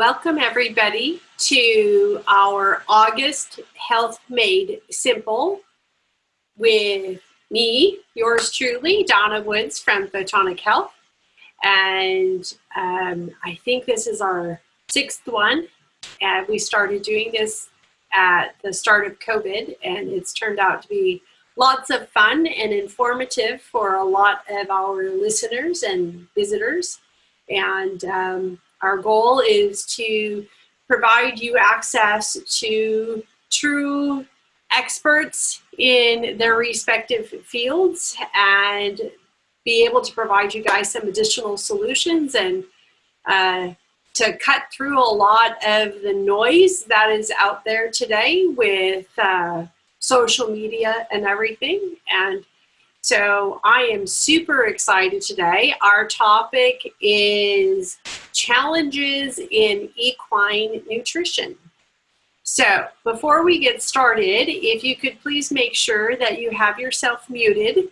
Welcome everybody to our August Health Made Simple with me, yours truly, Donna Woods from Photonic Health. And um, I think this is our sixth one. And we started doing this at the start of COVID and it's turned out to be lots of fun and informative for a lot of our listeners and visitors. And um, our goal is to provide you access to true experts in their respective fields and be able to provide you guys some additional solutions and uh, to cut through a lot of the noise that is out there today with uh, social media and everything. And so I am super excited today. Our topic is challenges in equine nutrition. So before we get started, if you could please make sure that you have yourself muted,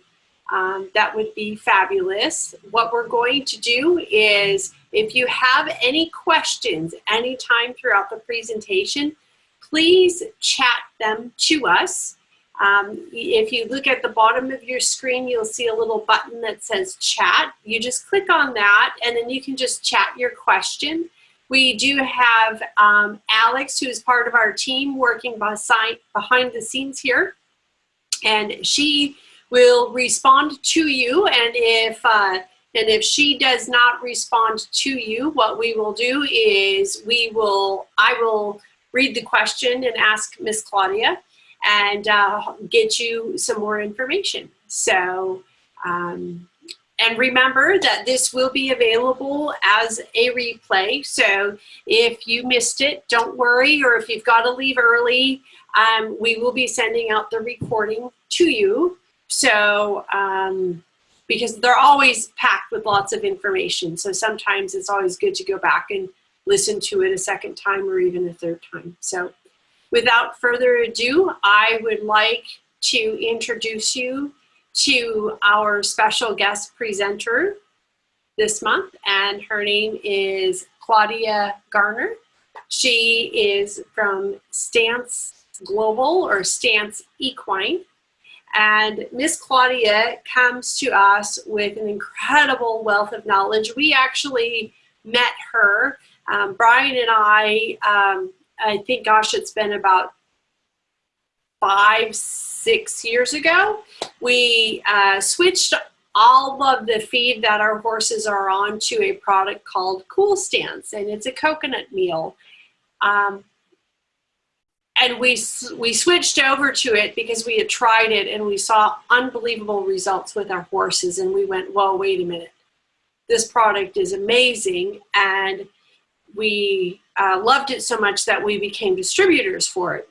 um, that would be fabulous. What we're going to do is if you have any questions anytime throughout the presentation, please chat them to us um, if you look at the bottom of your screen, you'll see a little button that says chat. You just click on that and then you can just chat your question. We do have um, Alex, who is part of our team, working behind the scenes here. And she will respond to you. And if, uh, and if she does not respond to you, what we will do is we will, I will read the question and ask Miss Claudia and uh, get you some more information. So, um, and remember that this will be available as a replay. So if you missed it, don't worry, or if you've got to leave early, um, we will be sending out the recording to you. So, um, because they're always packed with lots of information. So sometimes it's always good to go back and listen to it a second time or even a third time. So Without further ado, I would like to introduce you to our special guest presenter this month, and her name is Claudia Garner. She is from Stance Global or Stance Equine. And Miss Claudia comes to us with an incredible wealth of knowledge. We actually met her. Um, Brian and I um, I think, gosh, it's been about five, six years ago. We uh, switched all of the feed that our horses are on to a product called Cool Stance, and it's a coconut meal. Um, and we, we switched over to it because we had tried it and we saw unbelievable results with our horses and we went, whoa, wait a minute. This product is amazing and we uh, loved it so much that we became distributors for it.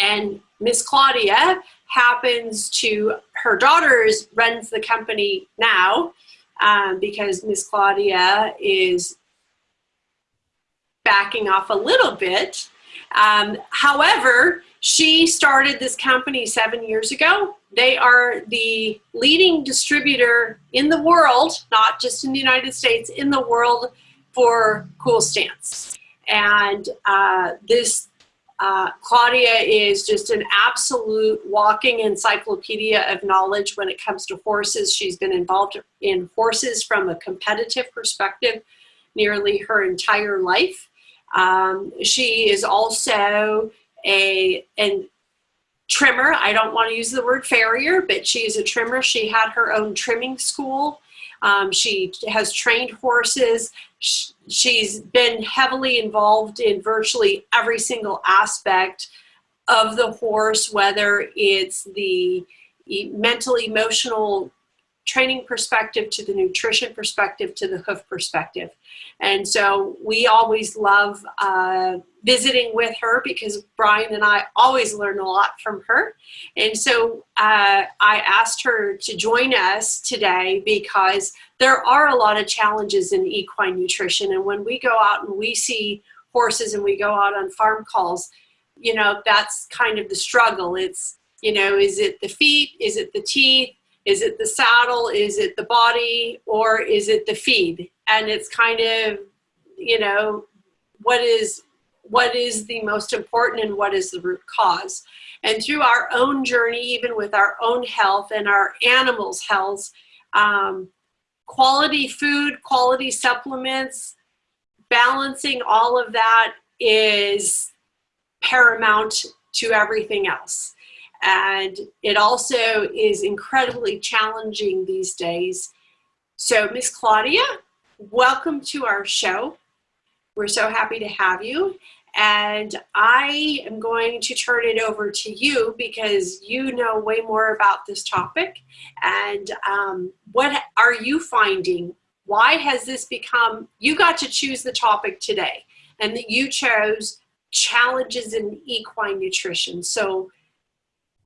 And Miss Claudia happens to, her daughter runs the company now um, because Miss Claudia is backing off a little bit. Um, however, she started this company seven years ago. They are the leading distributor in the world, not just in the United States, in the world for Cool Stance. And uh, this, uh, Claudia is just an absolute walking encyclopedia of knowledge when it comes to horses. She's been involved in horses from a competitive perspective nearly her entire life. Um, she is also a an trimmer. I don't want to use the word farrier, but she is a trimmer. She had her own trimming school um, she has trained horses. She's been heavily involved in virtually every single aspect of the horse, whether it's the mental, emotional training perspective to the nutrition perspective to the hoof perspective. And so we always love uh, visiting with her because Brian and I always learn a lot from her. And so uh, I asked her to join us today because there are a lot of challenges in equine nutrition. And when we go out and we see horses and we go out on farm calls, you know, that's kind of the struggle. It's, you know, is it the feet? Is it the teeth? Is it the saddle? Is it the body? Or is it the feed? And it's kind of, you know, what is what is the most important and what is the root cause. And through our own journey, even with our own health and our animals' health, um, quality food, quality supplements, balancing all of that is paramount to everything else. And it also is incredibly challenging these days. So Miss Claudia, welcome to our show. We're so happy to have you. And I am going to turn it over to you because you know way more about this topic. And um, what are you finding? Why has this become, you got to choose the topic today and that you chose challenges in equine nutrition. So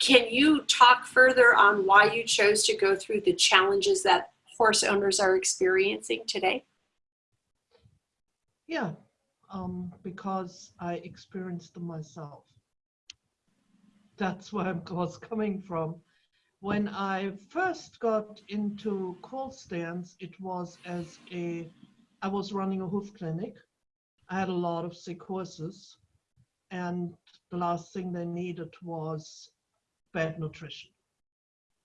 can you talk further on why you chose to go through the challenges that horse owners are experiencing today? Yeah, um, because I experienced them myself. That's where I was coming from. When I first got into Cool Stance, it was as a, I was running a hoof clinic. I had a lot of sick horses and the last thing they needed was bad nutrition.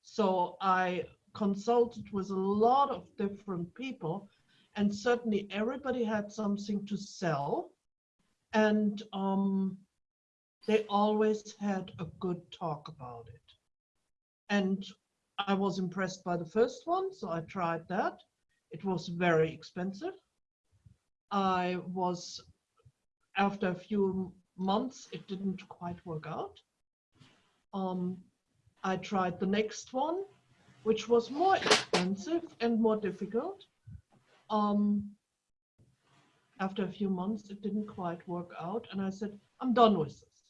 So I consulted with a lot of different people and certainly everybody had something to sell. And um, they always had a good talk about it. And i was impressed by the first one so i tried that. It was very expensive. I was after a few months it didn't quite work out. Um, i tried the next one which was more expensive and more difficult um, after a few months, it didn't quite work out. And I said, I'm done with this.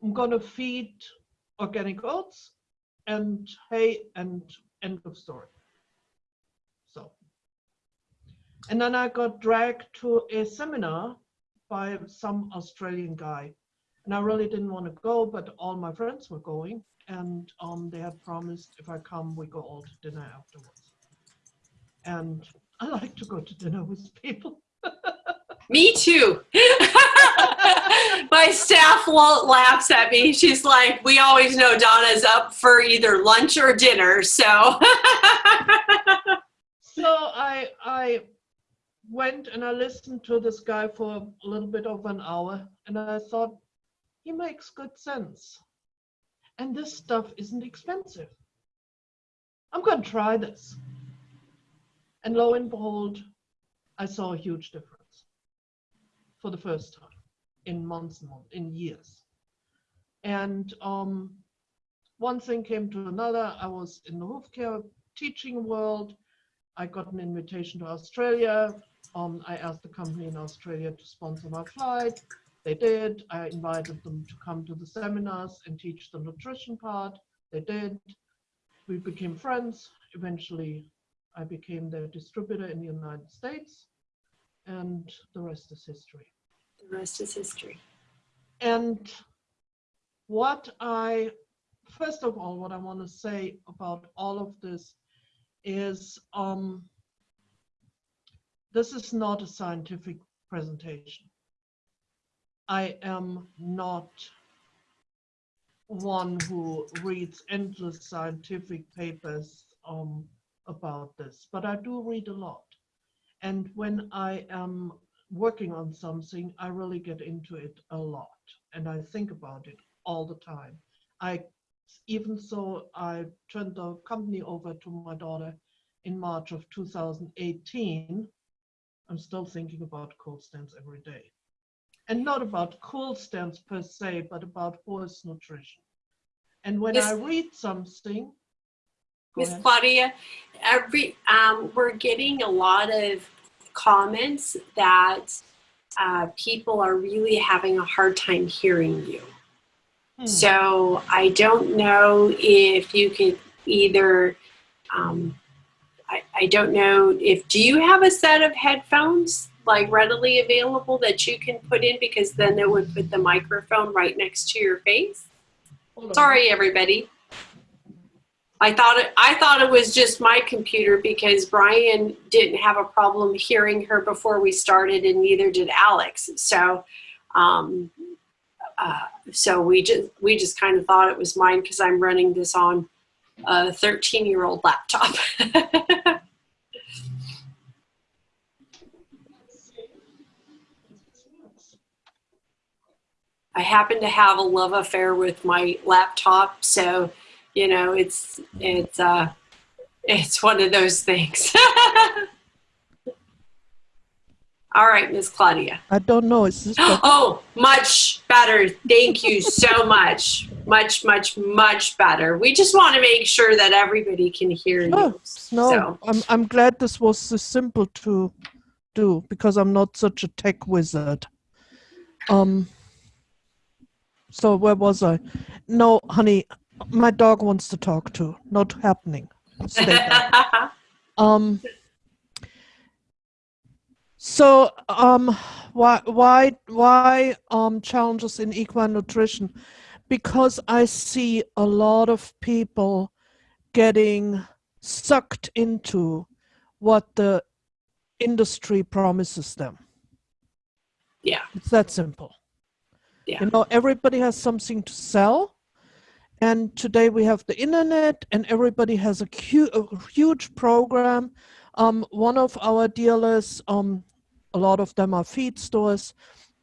I'm going to feed organic oats and hay and end of story. So, and then I got dragged to a seminar by some Australian guy. And I really didn't want to go, but all my friends were going. And um, they had promised if I come, we go all to dinner afterwards. And I like to go to dinner with people. me too. My staff laughs at me. She's like, we always know Donna's up for either lunch or dinner. So, so I, I went and I listened to this guy for a little bit of an hour and I thought, he makes good sense. And this stuff isn't expensive. I'm going to try this. And lo and behold, I saw a huge difference for the first time in months and months, in years. And um, one thing came to another. I was in the hoof care teaching world. I got an invitation to Australia. Um, I asked the company in Australia to sponsor my flight. They did. I invited them to come to the seminars and teach the nutrition part. They did. We became friends. Eventually, I became their distributor in the United States, and the rest is history. The rest is history. And what I, first of all, what I want to say about all of this is um, this is not a scientific presentation. I am not one who reads endless scientific papers um, about this, but I do read a lot. And when I am working on something, I really get into it a lot and I think about it all the time. I even so I turned the company over to my daughter in March of 2018. I'm still thinking about Cool Stance every day. And not about Cool Stance per se, but about horse nutrition. And when yes. I read something, Miss Claudia, every um, we're getting a lot of comments that uh, people are really having a hard time hearing you. Hmm. So I don't know if you could either, um, I, I don't know if, do you have a set of headphones like readily available that you can put in because then it would put the microphone right next to your face? Sorry, everybody. I thought it, I thought it was just my computer because Brian didn't have a problem hearing her before we started and neither did Alex. So, um, uh, so we just, we just kind of thought it was mine because I'm running this on a 13 year old laptop. I happen to have a love affair with my laptop, so you know it's it's uh it's one of those things. All right, Miss Claudia. I don't know. Oh, much better. Thank you so much. Much, much, much better. We just want to make sure that everybody can hear Oh, you. no, So, I'm I'm glad this was so simple to do because I'm not such a tech wizard. Um. So where was I? No, honey, my dog wants to talk to. Not happening. Stay. Um. So, um, why, why, why, um, challenges in equine nutrition? Because I see a lot of people getting sucked into what the industry promises them. Yeah. It's that simple. Yeah. You know, everybody has something to sell. And today we have the internet, and everybody has a, a huge program. Um, one of our dealers, um, a lot of them are feed stores.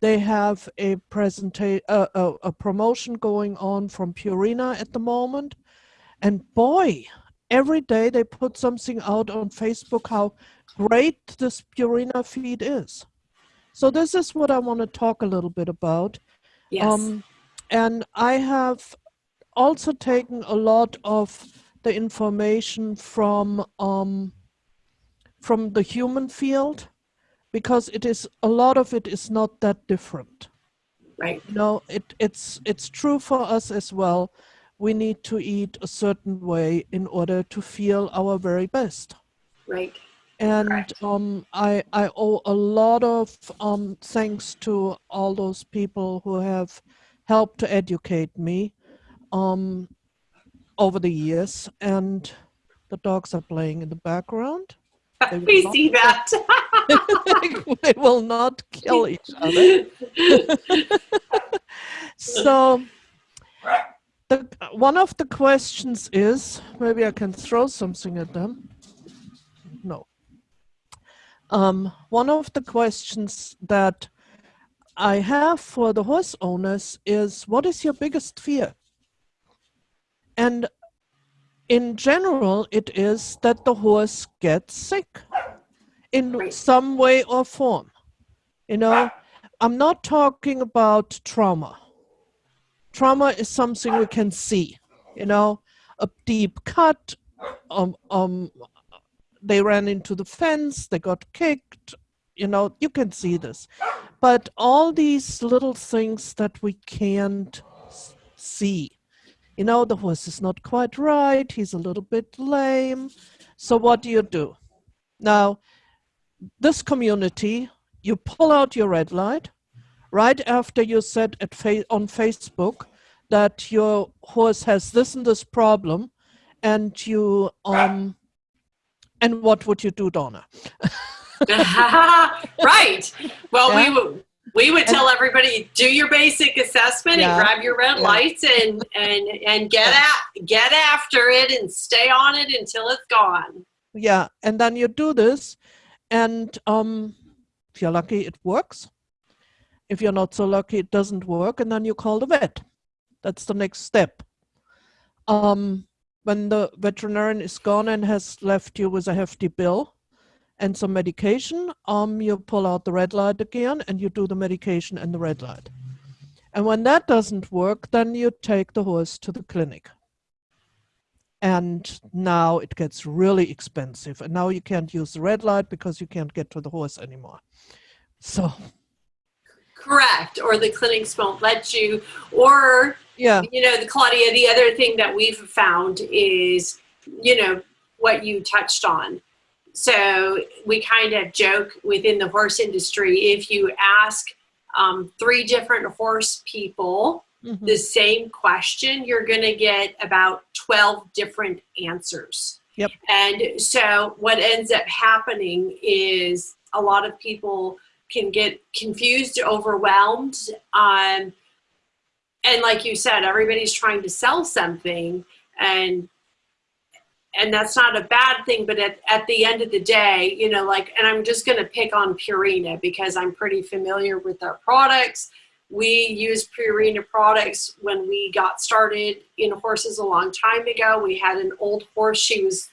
They have a presentation, uh, a, a promotion going on from Purina at the moment, and boy, every day they put something out on Facebook how great this Purina feed is. So this is what I want to talk a little bit about. Yes. Um, and I have also taken a lot of the information from um, from the human field because it is a lot of it is not that different. right. You know, it, it's it's true for us as well. We need to eat a certain way in order to feel our very best Right. And um, I I owe a lot of um, thanks to all those people who have helped to educate me um, over the years. And the dogs are playing in the background. We see that. they will not kill each other. So, the one of the questions is maybe I can throw something at them. No. Um, one of the questions that I have for the horse owners is what is your biggest fear? And in general, it is that the horse gets sick in Right. some way or form. You know, I'm not talking about trauma. Trauma is something we can see, you know, a deep cut, um, um, they ran into the fence, they got kicked, you know, you can see this. But all these little things that we can't see, you know, the horse is not quite right, he's a little bit lame. So, what do you do? Now, this community, you pull out your red light right after you said at fa- on Facebook that your horse has this and this problem, and you um, and what would you do, Donna? right. Well, Yeah. we would we would tell everybody do your basic assessment Yeah. and grab your red Yeah. lights and and and get at get after it and stay on it until it's gone. Yeah, and then you do this, and um, if you're lucky, it works. If you're not so lucky, it doesn't work, and then you call the vet. That's the next step. Um, when the veterinarian is gone and has left you with a hefty bill and some medication, um, you pull out the red light again and you do the medication and the red light. And when that doesn't work, then you take the horse to the clinic. And now it gets really expensive. And now you can't use the red light because you can't get to the horse anymore. So Correct. Or the clinics won't let you. Or yeah you know, the Claudia. The other thing that we've found is you know what you touched on. So we kind of joke within the horse industry if you ask um, three different horse people Mhm. the same question, you're going to get about 12 different answers. Yep. And so what ends up happening is a lot of people can get confused, overwhelmed. Um, and like you said, everybody's trying to sell something and and that's not a bad thing, but at, at the end of the day, you know, like, and I'm just going to pick on Purina because I'm pretty familiar with their products. We used Purina products when we got started in horses a long time ago. We had an old horse. She was,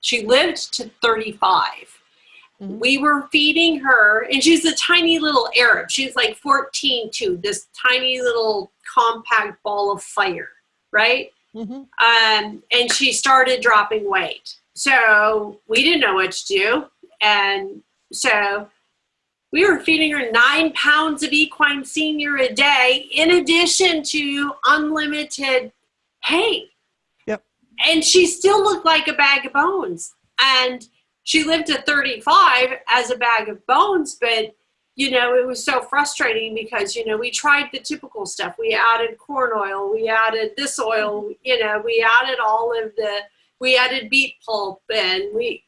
she lived to 35. Mhm. We were feeding her, and she's a tiny little Arab. She's like 14 too, this tiny little compact ball of fire, right? Mhm. um, and she started dropping weight. So we didn't know what to do. And so we were feeding her nine pounds of equine senior a day, in addition to unlimited hay. Yep. And she still looked like a bag of bones. And she lived to 35 as a bag of bones, but you know, it was so frustrating because, you know, we tried the typical stuff. We added corn oil, we added this oil, you know, we added all of the, we added beet pulp and we,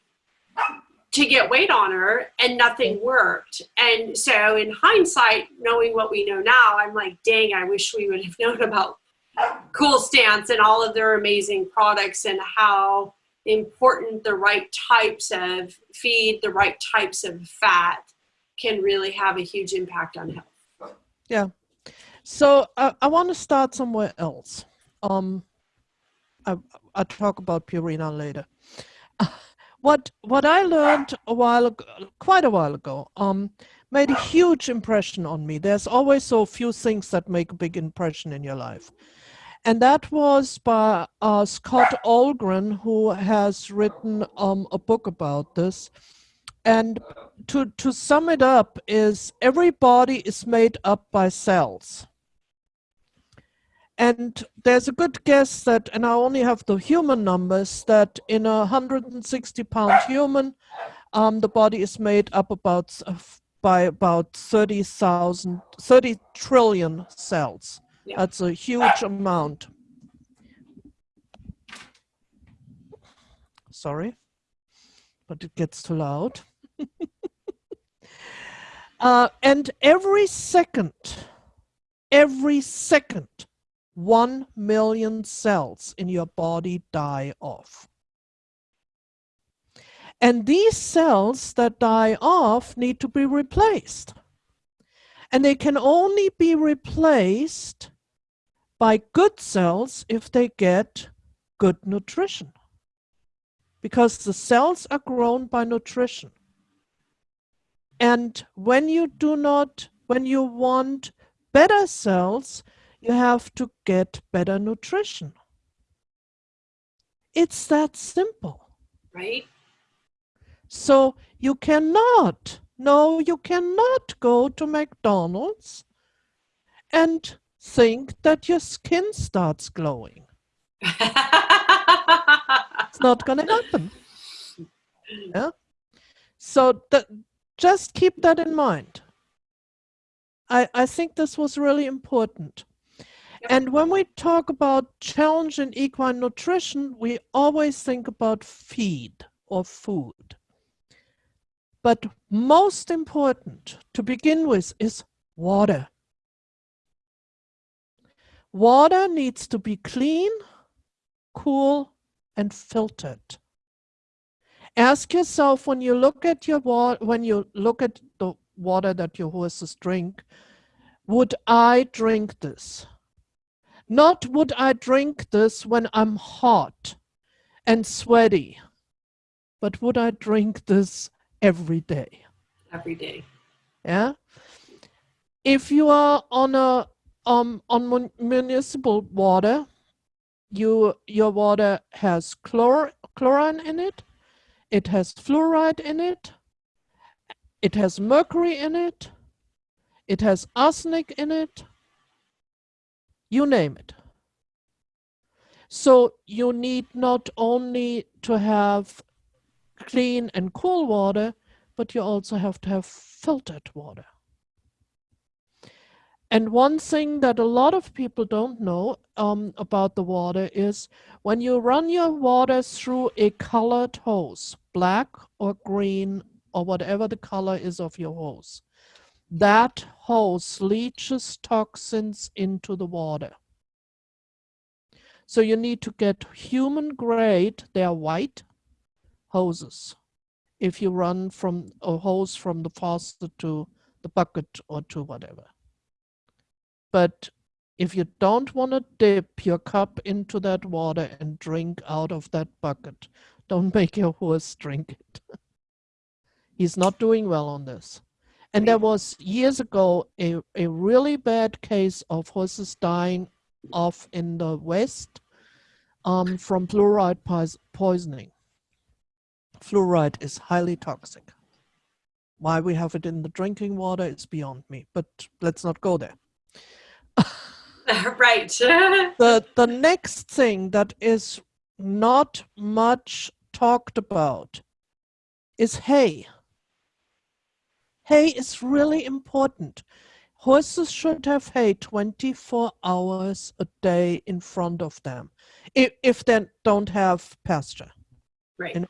to get weight on her and nothing mm-hmm. worked. And so in hindsight, knowing what we know now, I'm like, dang, I wish we would have known about Cool Stance and all of their amazing products and how important the right types of feed, the right types of fat can really have a huge impact on health. Yeah. So I, I want to start somewhere else. Um, I I talk about Purina later. What what I learned a while ago, quite a while ago, um, made a huge impression on me. There's always so few things that make a big impression in your life, and that was by uh, Scott Ohlgren, who has written um, a book about this. And to to sum it up, is every body is made up by cells. And there's a good guess that, and I only have the human numbers, that in a 160 pound human, um, the body is made up about s- by about 30,000, 30 trillion cells. Yeah. That's a huge amount. Sorry, but it gets too loud. uh, and every second, every second, one million cells in your body die off. And these cells that die off need to be replaced. And they can only be replaced by good cells if they get good nutrition. Because the cells are grown by nutrition. And when you do not, when you want better cells, you have to get better nutrition. It's that simple. Right? So you cannot, no, you cannot go to McDonald's and think that your skin starts glowing. It's not going to happen. Yeah. So that, just keep that in mind. I, I think this was really important. Yep. And when we talk about challenge in equine nutrition, we always think about feed or food. But most important to begin with is water. Water needs to be clean, cool, and filtered. Ask yourself when you look at your water, when you look at the water that your horses drink, would I drink this? Not would I drink this when I'm hot and sweaty, but would I drink this every day? Every day. Yeah. If you are on a um on mun- municipal water, you your water has chlor chlorine in it, it has fluoride in it, it has mercury in it, it has arsenic in it, you name it. So you need not only to have clean and cool water, but you also have to have filtered water. And one thing that a lot of people don't know um, about the water is when you run your water through a colored hose, black or green or whatever the color is of your hose, that hose leaches toxins into the water. So you need to get human grade, they are white hoses. If you run from a hose from the faucet to the bucket or to whatever. But if you don't want to dip your cup into that water and drink out of that bucket, don't make your horse drink it. He's not doing well on this. And there was years ago a, a really bad case of horses dying off in the West um, from fluoride poisoning. Fluoride is highly toxic. Why we have it in the drinking water is beyond me, but let's not go there. right. the, the next thing that is not much talked about is hay. Hay is really important. Horses should have hay 24 hours a day in front of them if, if they don't have pasture. Right. You know,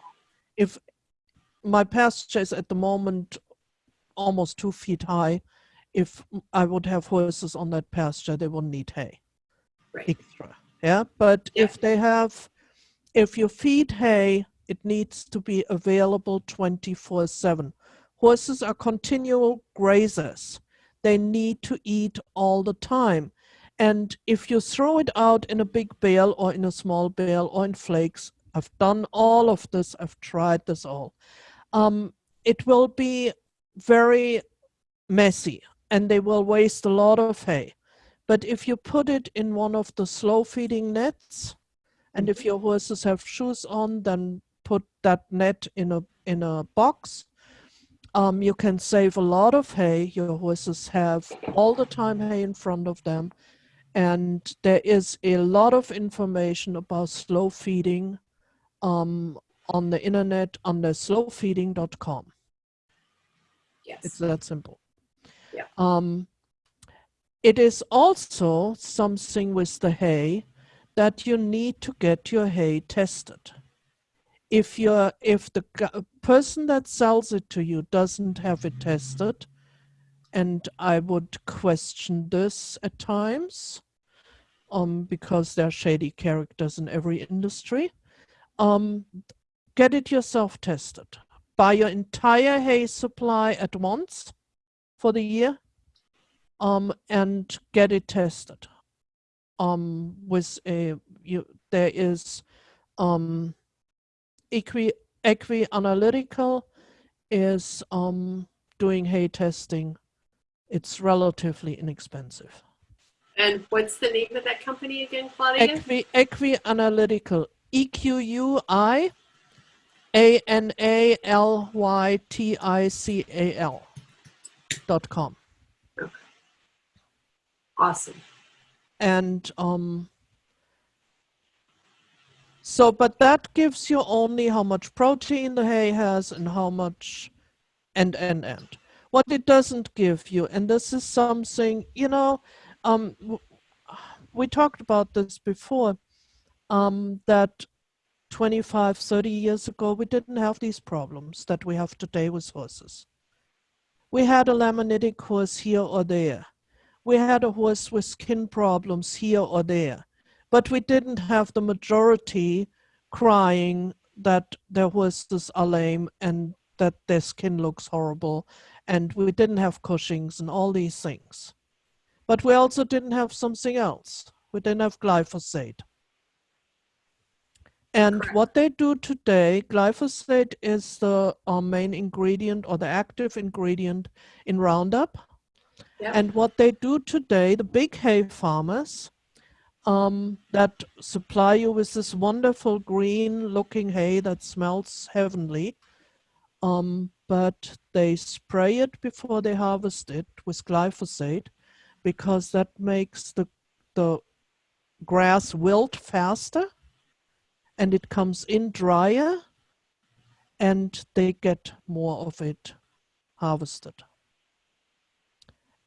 if my pasture is at the moment almost two feet high, if I would have horses on that pasture, they would need hay right. extra. Yeah, but yeah. if they have, if you feed hay, it needs to be available 24 7. Horses are continual grazers they need to eat all the time. And if you throw it out in a big bale or in a small bale or in flakes, I've done all of this, I've tried this all. Um, it will be very messy and they will waste a lot of hay. But if you put it in one of the slow feeding nets, and if your horses have shoes on, then put that net in a in a box um, you can save a lot of hay. Your horses have all the time hay in front of them. And there is a lot of information about slow feeding um, on the internet on the slowfeeding.com. Yes. It's that simple. Yeah. Um, it is also something with the hay that you need to get your hay tested if you're if the person that sells it to you doesn't have it tested and i would question this at times um because there are shady characters in every industry um get it yourself tested buy your entire hay supply at once for the year um and get it tested um with a you there is um Equi, Equi Analytical is um, doing hay testing. It's relatively inexpensive. And what's the name of that company again, Claudia? Equi, Equi Analytical. E Q U I A N A L Y T I C A L dot com. Okay. Awesome. And um, so, but that gives you only how much protein the hay has and how much, and, and, and. What it doesn't give you, and this is something, you know, um, we talked about this before, um, that 25, 30 years ago, we didn't have these problems that we have today with horses. We had a laminitic horse here or there. We had a horse with skin problems here or there but we didn't have the majority crying that their horses are lame and that their skin looks horrible and we didn't have Cushing's and all these things. But we also didn't have something else. We didn't have glyphosate. And Correct. what they do today, glyphosate is the uh, main ingredient or the active ingredient in Roundup. Yep. And what they do today, the big hay farmers, um, that supply you with this wonderful green looking hay that smells heavenly. Um, but they spray it before they harvest it with glyphosate because that makes the, the grass wilt faster and it comes in drier and they get more of it harvested.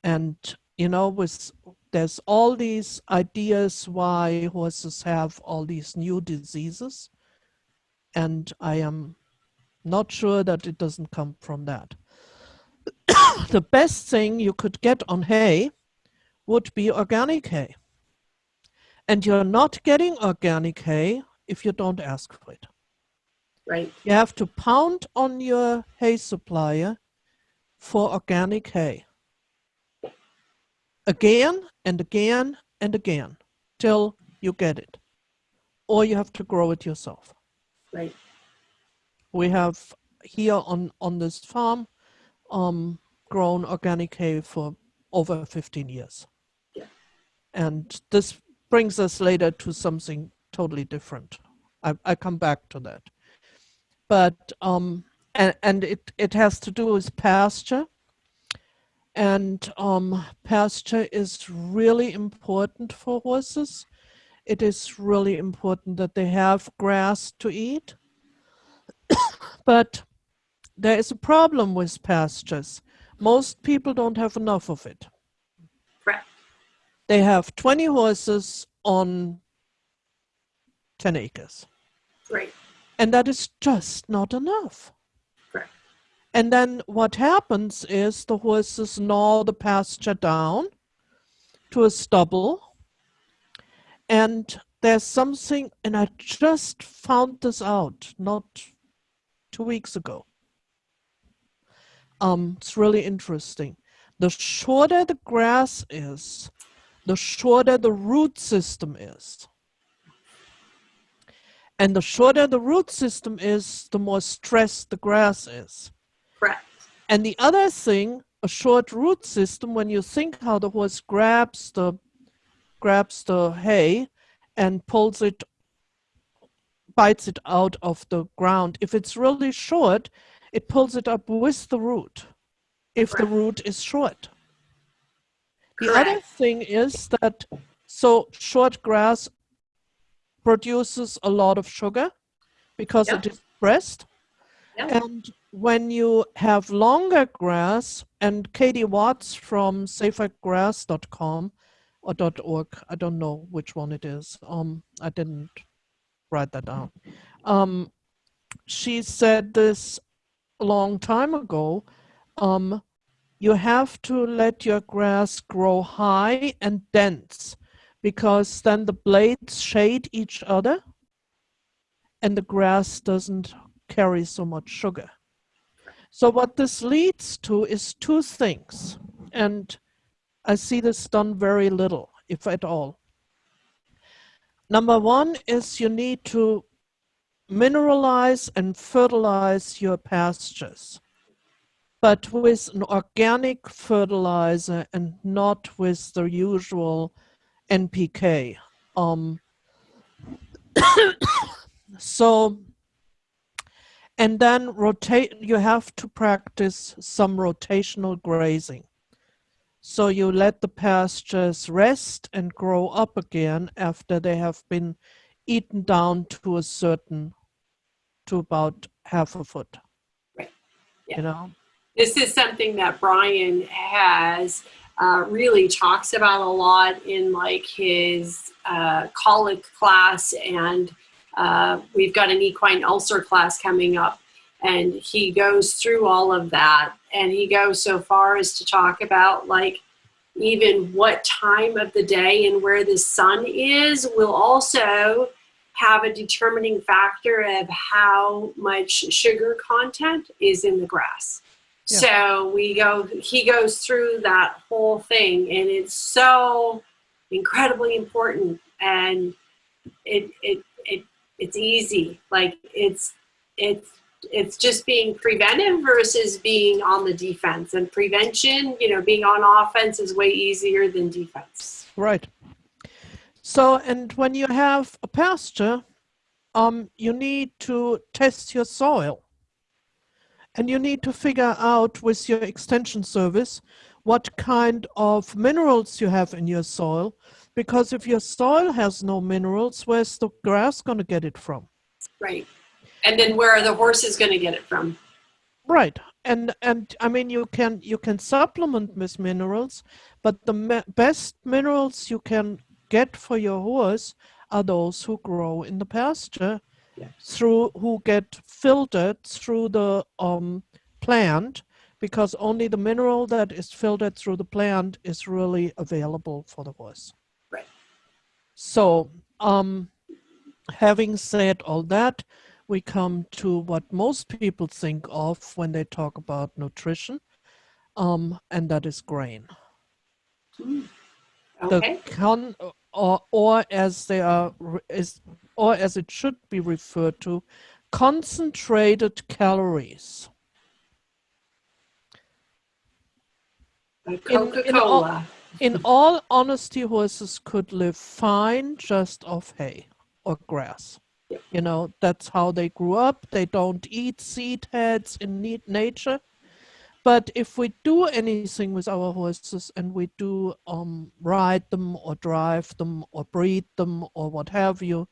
And you know, with there's all these ideas why horses have all these new diseases, and I am not sure that it doesn't come from that. the best thing you could get on hay would be organic hay. And you're not getting organic hay if you don't ask for it. Right. You have to pound on your hay supplier for organic hay. Again and again and again till you get it. Or you have to grow it yourself. Right. We have here on, on this farm um, grown organic hay for over 15 years. Yeah. And this brings us later to something totally different. I, I come back to that. But, um, and, and it, it has to do with pasture. And um, pasture is really important for horses. It is really important that they have grass to eat. but there is a problem with pastures. Most people don't have enough of it. Correct. They have 20 horses on 10 acres. Right. And that is just not enough. Correct. And then what happens is the horses gnaw the pasture down to a stubble. And there's something, and I just found this out not two weeks ago. Um, it's really interesting. The shorter the grass is, the shorter the root system is. And the shorter the root system is, the more stressed the grass is. Correct. And the other thing, a short root system, when you think how the horse grabs the grabs the hay and pulls it, bites it out of the ground. If it's really short, it pulls it up with the root. If the root is short. The other thing is that so short grass produces a lot of sugar because Yep. it is pressed. Yep. And when you have longer grass, and Katie Watts from safergrass.com or .org, I don't know which one it is. Um, I didn't write that down. Um, she said this a long time ago. Um, you have to let your grass grow high and dense because then the blades shade each other and the grass doesn't carry so much sugar. So what this leads to is two things, and I see this done very little, if at all. Number one is you need to mineralize and fertilize your pastures, but with an organic fertilizer and not with the usual NPK. Um, so, and then rotate, you have to practice some rotational grazing. So you let the pastures rest and grow up again after they have been eaten down to a certain, to about half a foot. Right. Yeah. You know? This is something that Brian has uh, really talks about a lot in like his uh, colic class, and uh, we've got an equine ulcer class coming up, and he goes through all of that, and he goes so far as to talk about like even what time of the day and where the sun is will also have a determining factor of how much sugar content is in the grass. Yeah. So we go, he goes through that whole thing and it's so incredibly important and it, it, it, it's easy. Like it's, it's, it's just being preventive versus being on the defense and prevention, you know, being on offense is way easier than defense. Right. So, and when you have a pasture, um, you need to test your soil. And you need to figure out with your extension service what kind of minerals you have in your soil. Because if your soil has no minerals, where's the grass going to get it from? Right. And then where are the horses going to get it from? Right. and and I mean you can you can supplement with minerals, but the best minerals you can get for your horse are those who grow in the pasture, Yeah. through who get filtered through the um, plant, because only the mineral that is filtered through the plant is really available for the horse. Right. So, um, having said all that, we come to what most people think of when they talk about nutrition, um, and that is grain. Okay. The con, or, or as they are, re- is, or as it should be referred to, concentrated calories. Coca in all- Cola. In all honesty, horses could live fine just off hay or grass. You know, that's how they grew up. They don't eat seed heads in nature. But if we do anything with our horses and we do um, ride them or drive them or breed them or what have you,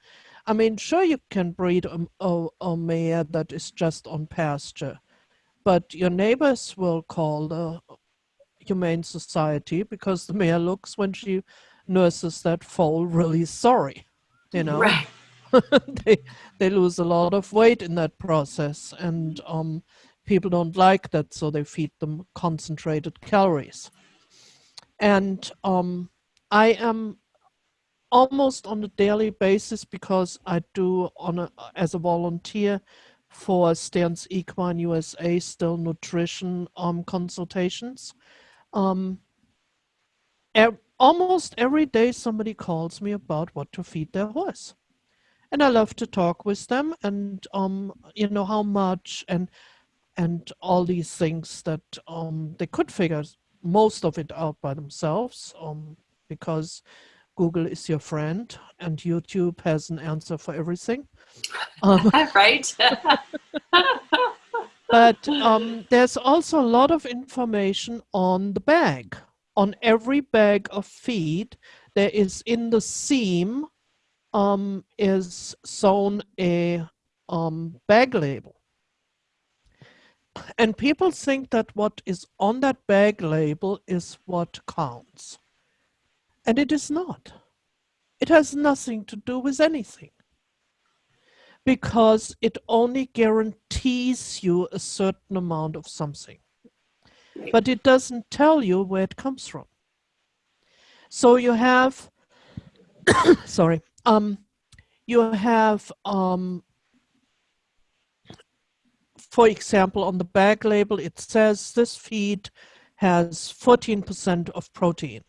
I mean, sure, you can breed a, a, a mare that is just on pasture, but your neighbors will call the Humane Society because the mare looks when she nurses that foal really sorry. You know, Right. they they lose a lot of weight in that process, and um, people don't like that, so they feed them concentrated calories. And um, I am almost on a daily basis because I do on a as a volunteer for Stern's Equine USA still nutrition um, consultations. Um, almost every day somebody calls me about what to feed their horse and I love to talk with them and um you know how much and and all these things that um they could figure most of it out by themselves um because Google is your friend and YouTube has an answer for everything. Um, right. but um, there's also a lot of information on the bag. On every bag of feed, there is in the seam um, is sewn a um, bag label. And people think that what is on that bag label is what counts. And it is not. It has nothing to do with anything because it only guarantees you a certain amount of something, but it doesn't tell you where it comes from. So you have, sorry, um, you have, um, for example, on the bag label, it says this feed has 14% of protein.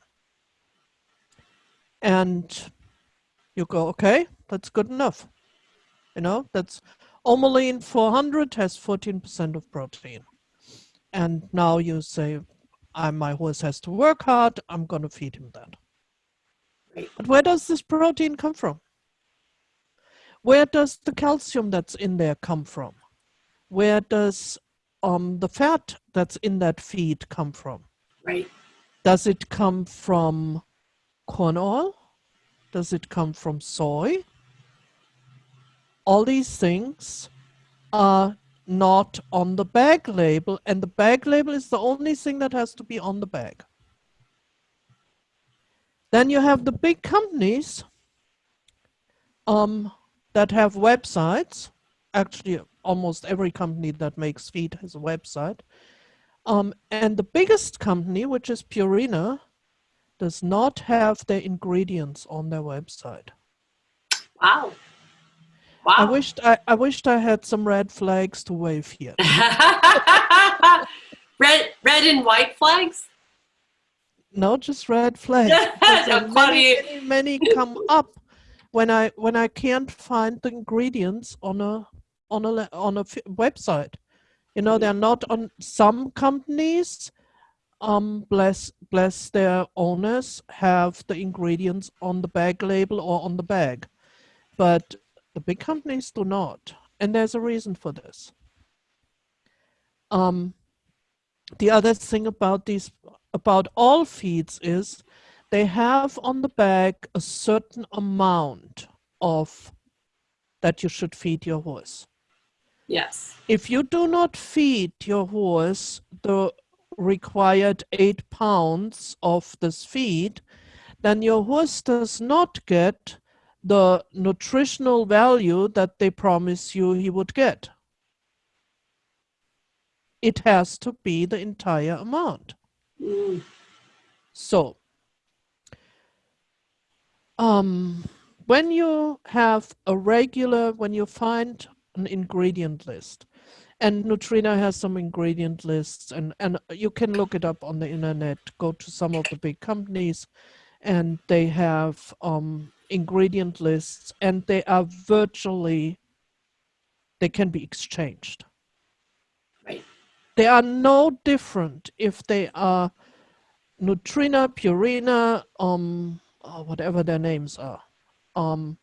And you go, okay, that's good enough. You know, that's Omolene 400 has 14% of protein. And now you say, I, my horse has to work hard, I'm going to feed him that. Right. But where does this protein come from? Where does the calcium that's in there come from? Where does um, the fat that's in that feed come from? Right. Does it come from corn oil? Does it come from soy? All these things are not on the bag label, and the bag label is the only thing that has to be on the bag. Then you have the big companies um, that have websites. Actually, almost every company that makes feed has a website. Um, and the biggest company, which is Purina, does not have their ingredients on their website. Wow. Wow. I wished I, I wished I had some red flags to wave here. red, red and white flags. No, just red flags. are many, many, many come up when I when I can't find the ingredients on a on a on a f- website. You know, they're not on some companies. Um, bless bless their owners have the ingredients on the bag label or on the bag, but the big companies do not, and there's a reason for this. Um, the other thing about these about all feeds is they have on the bag a certain amount of that you should feed your horse. Yes. If you do not feed your horse the required eight pounds of this feed, then your horse does not get the nutritional value that they promise you he would get. It has to be the entire amount. Mm. So, um, when you have a regular, when you find an ingredient list, and Nutrena has some ingredient lists, and, and you can look it up on the internet, go to some of the big companies, and they have um, ingredient lists, and they are virtually, they can be exchanged. Right. They are no different if they are Nutrena, Purina, um, or whatever their names are. Um,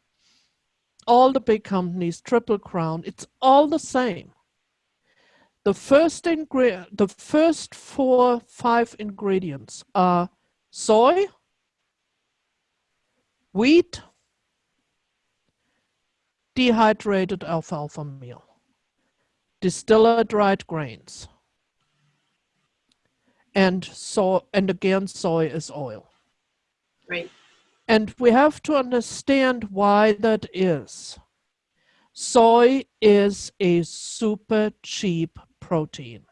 all the big companies, Triple Crown, it's all the same. The first ingredient, the first four, five ingredients are soy, wheat, dehydrated alfalfa meal, distiller dried grains, and so and again soy is oil. Right. And we have to understand why that is. Soy is a super cheap protein.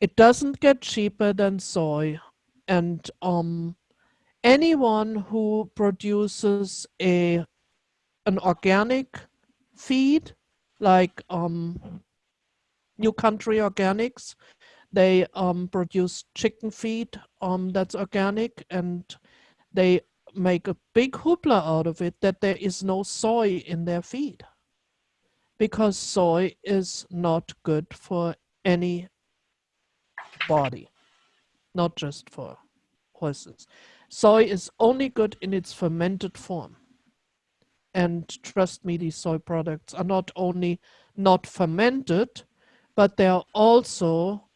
It doesn't get cheaper than soy. And um, anyone who produces a an organic feed, like um, New Country Organics, they um, produce chicken feed um, that's organic and they make a big hoopla out of it that there is no soy in their feed because soy is not good for any body, not just for horses. Soy is only good in its fermented form. And trust me, these soy products are not only not fermented, but they are also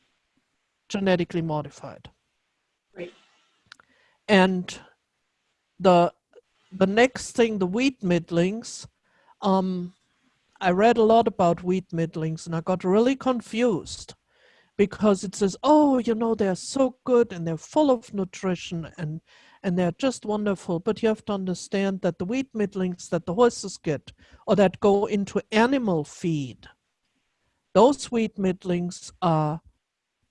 genetically modified. Right. And the the next thing, the wheat middlings, um, I read a lot about wheat middlings and I got really confused because it says, oh, you know, they're so good and they're full of nutrition and and they're just wonderful. But you have to understand that the wheat middlings that the horses get or that go into animal feed, those wheat middlings are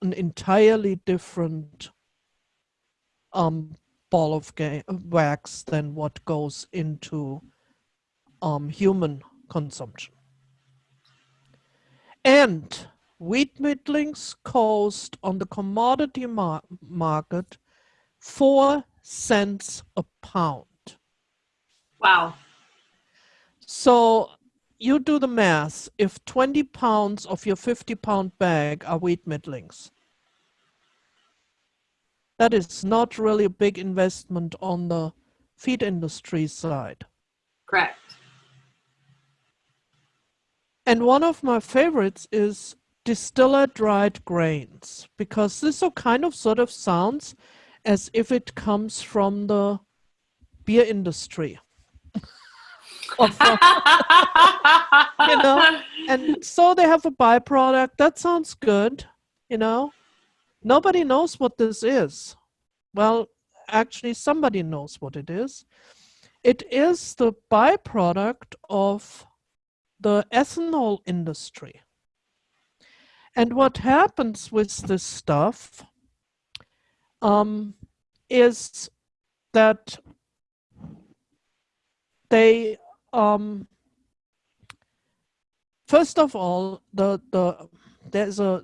an entirely different um, ball of wax than what goes into um, human consumption. And wheat middlings cost on the commodity mar market four cents a pound. Wow. So you do the math. If 20 pounds of your 50 pound bag are wheat middlings, that is not really a big investment on the feed industry side. Correct. And one of my favorites is distiller dried grains because this kind of sort of sounds as if it comes from the beer industry. you know, and so they have a byproduct. That sounds good, you know. Nobody knows what this is. Well, actually, somebody knows what it is. It is the byproduct of the ethanol industry. And what happens with this stuff um, is that they um, first of all, the the there's a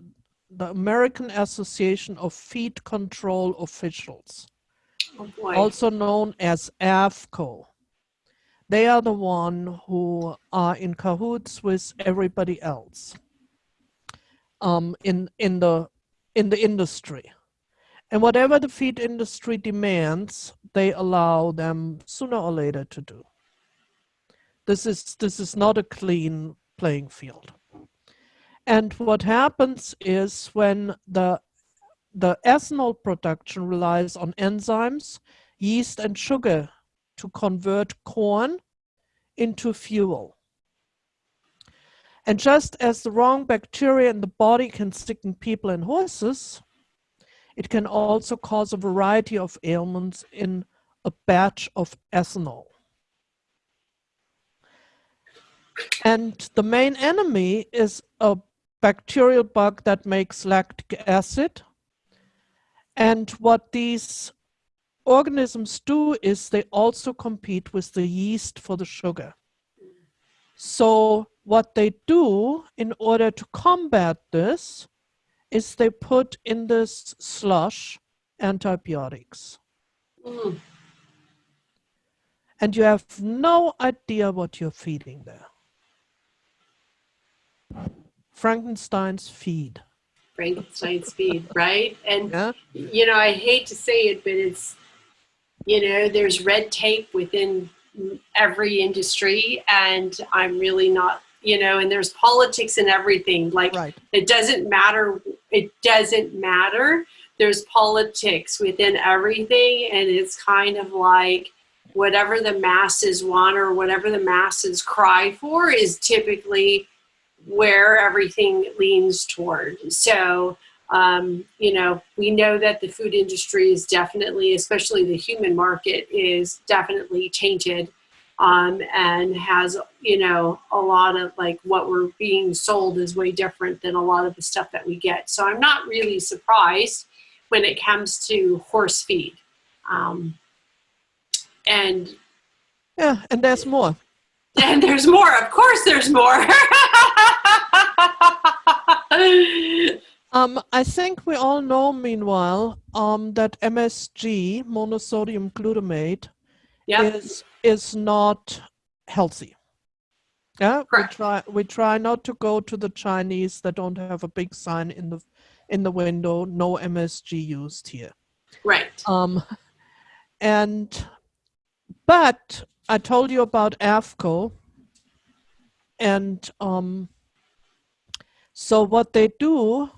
the American Association of Feed Control Officials, oh also known as AAFCO. They are the one who are in cahoots with everybody else um, in in the in the industry. And whatever the feed industry demands, they allow them sooner or later to do. This is, this is not a clean playing field. And what happens is when the, the ethanol production relies on enzymes, yeast and sugar to convert corn into fuel. And just as the wrong bacteria in the body can sicken people and horses, it can also cause a variety of ailments in a batch of ethanol. And the main enemy is a bacterial bug that makes lactic acid. And what these organisms do is they also compete with the yeast for the sugar. So what they do in order to combat this is they put in this slush antibiotics. Mm. And you have no idea what you're feeding there. Frankenstein's feed. Frankenstein's feed, right? And Yeah. you know, I hate to say it, but it's you know, there's red tape within every industry, and I'm really not, you know, and there's politics and everything. Like Right. it doesn't matter. It doesn't matter. There's politics within everything, and it's kind of like whatever the masses want or whatever the masses cry for is typically where everything leans toward. So, um, you know, we know that the food industry is definitely, especially the human market, is definitely tainted um, and has, you know, a lot of like what we're being sold is way different than a lot of the stuff that we get. So I'm not really surprised when it comes to horse feed. Um, and Yeah, and there's more. And there's more. Of course, there's more. Um, I think we all know, meanwhile, um, that MSG, monosodium glutamate, yeah. is is not healthy. Yeah, we try we try not to go to the Chinese that don't have a big sign in the in the window, no MSG used here. Right. Um, and but I told you about AAFCO, and um, so what they do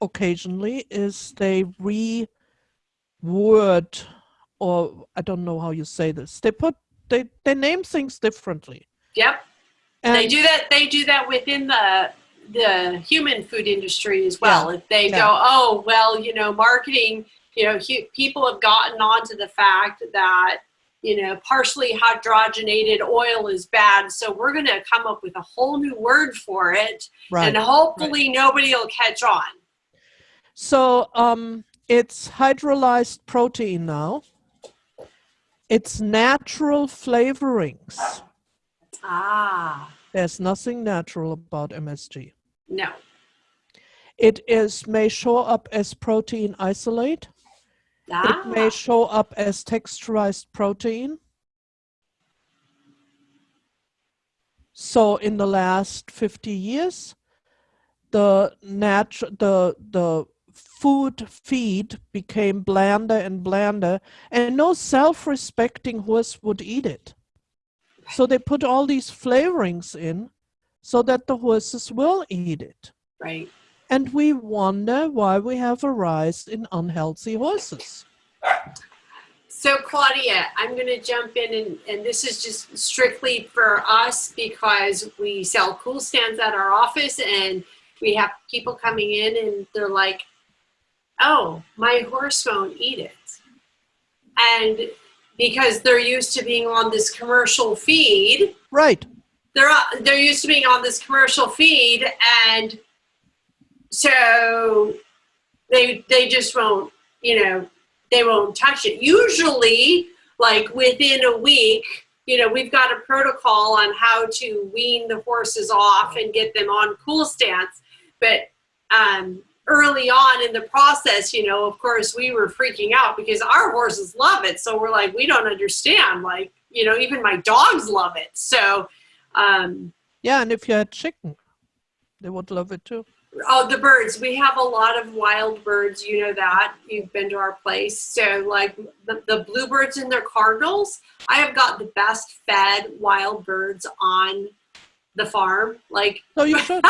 occasionally is they reword, or I don't know how you say this. They put they they name things differently. Yep. And they do that. They do that within the the human food industry as well. If they yeah. go, oh well, you know, marketing. You know, people have gotten onto the fact that you know partially hydrogenated oil is bad, so we're going to come up with a whole new word for it, right. and hopefully nobody will catch on. So um, it's hydrolyzed protein now. It's natural flavorings. Ah, There's nothing natural about MSG. no. It is may show up as protein isolate. Ah, It may show up as texturized protein. So in the last 50 years, the nat the the food feed became blander and blander, and no self-respecting horse would eat it. So they put all these flavorings in so that the horses will eat it. right. And we wonder why we have a rise in unhealthy horses. So Claudia, I'm going to jump in and, and this is just strictly for us because we sell Cool Stance at our office and we have people coming in and they're like, oh, my horse won't eat it. And because they're used to being on this commercial feed, Right. they're they're used to being on this commercial feed and so they they just won't you know they won't touch it. Usually like within a week you know we've got a protocol on how to wean the horses off and get them on cool stance. But um early on in the process you know of course we were freaking out because our horses love it. So we're like we don't understand. Like you know even my dogs love it. So um Yeah, and if you had chicken, they would love it too. Oh, the birds. We have a lot of wild birds. You know that. You've been to our place. So, like the, the bluebirds and their cardinals, I have got the best fed wild birds on the farm. Like, So you should.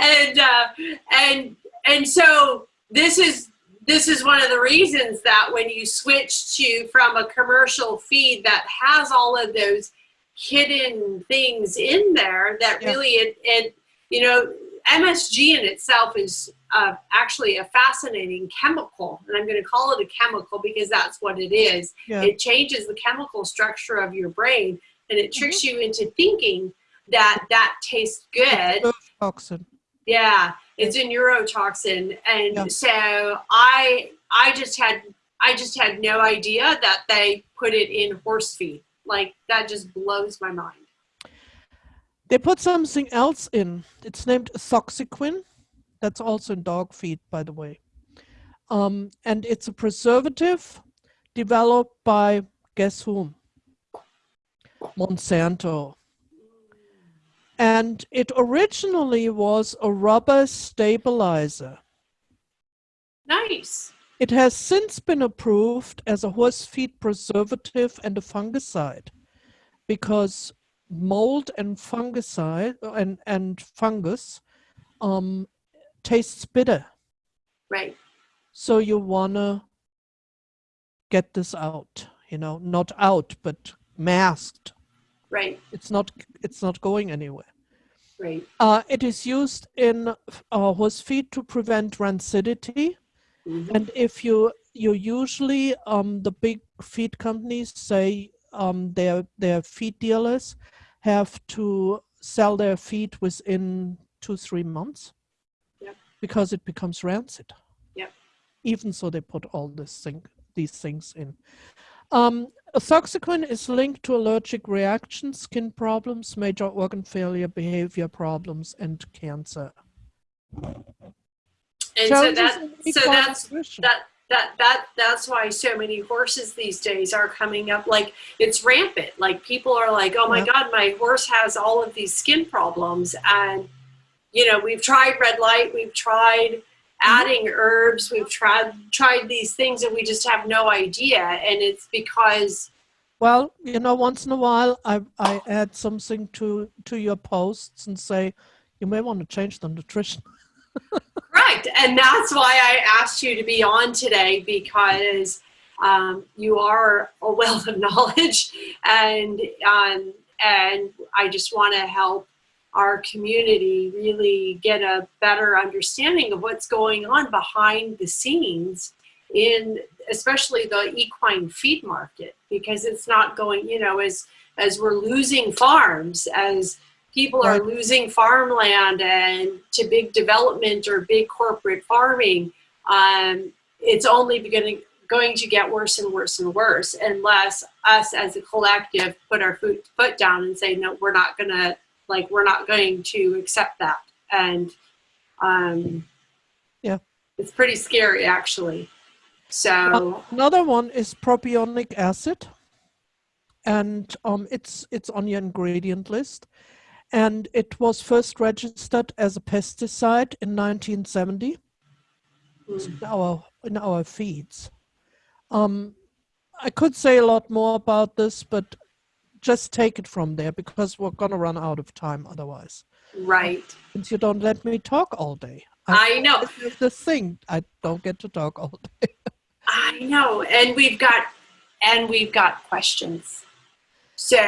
and uh, and and so this is this is one of the reasons that when you switch to from a commercial feed that has all of those hidden things in there that Yeah. really it, it you know MSG in itself is uh, actually a fascinating chemical, and I'm going to call it a chemical because that's what it is. Yeah. It changes the chemical structure of your brain, and it tricks Mm-hmm. you into thinking that that tastes good. Toxin. Yeah, it's a neurotoxin, and Yeah. so I I just had I just had no idea that they put it in horse feed. Like that just blows my mind. They put something else in. It's named Ethoxyquin. That's also in dog feed, by the way. Um, and it's a preservative developed by guess whom? Monsanto. And it originally was a rubber stabilizer. Nice. It has since been approved as a horse feed preservative and a fungicide because mold and fungicide and, and fungus um, tastes bitter. Right. So you wanna get this out, you know, not out, but masked. Right. It's not it's not going anywhere. Right. Uh, it is used in uh, horse feed to prevent rancidity. Mhm. And if you you usually um, the big feed companies say um, their their feed dealers have to sell their feed within two three months Yep. because it becomes rancid. Yep. Even so, they put all this thing these things in. Um, Ethoxyquin is linked to allergic reactions, skin problems, major organ failure, behavior problems, and cancer. And so that so that's that that that that's why so many horses these days are coming up like it's rampant like people are like oh my Yeah. god my horse has all of these skin problems and you know we've tried red light we've tried Mm-hmm. adding herbs we've tried tried these things and we just have no idea and it's because Well, you know, once in a while, I I add something to to your posts and say you may want to change the nutrition. Right, and that's why I asked you to be on today because um, you are a wealth of knowledge, and um, and I just want to help our community really get a better understanding of what's going on behind the scenes in especially the equine feed market because it's not going you know as as we're losing farms as people are losing farmland and to big development or big corporate farming um, it's only beginning going to get worse and worse and worse unless us as a collective put our foot, foot down and say no we're not gonna like we're not going to accept that. And um, Yeah. it's pretty scary actually. So Another one is propionic acid, and um, it's it's on your ingredient list, and it was first registered as a pesticide in 1970 mm, in our in our feeds. Um, I could say a lot more about this, but just take it from there because we're gonna run out of time otherwise. right Since you don't let me talk all day. i know This is the thing. I don't get to talk all day. I know, and we've got and we've got questions. So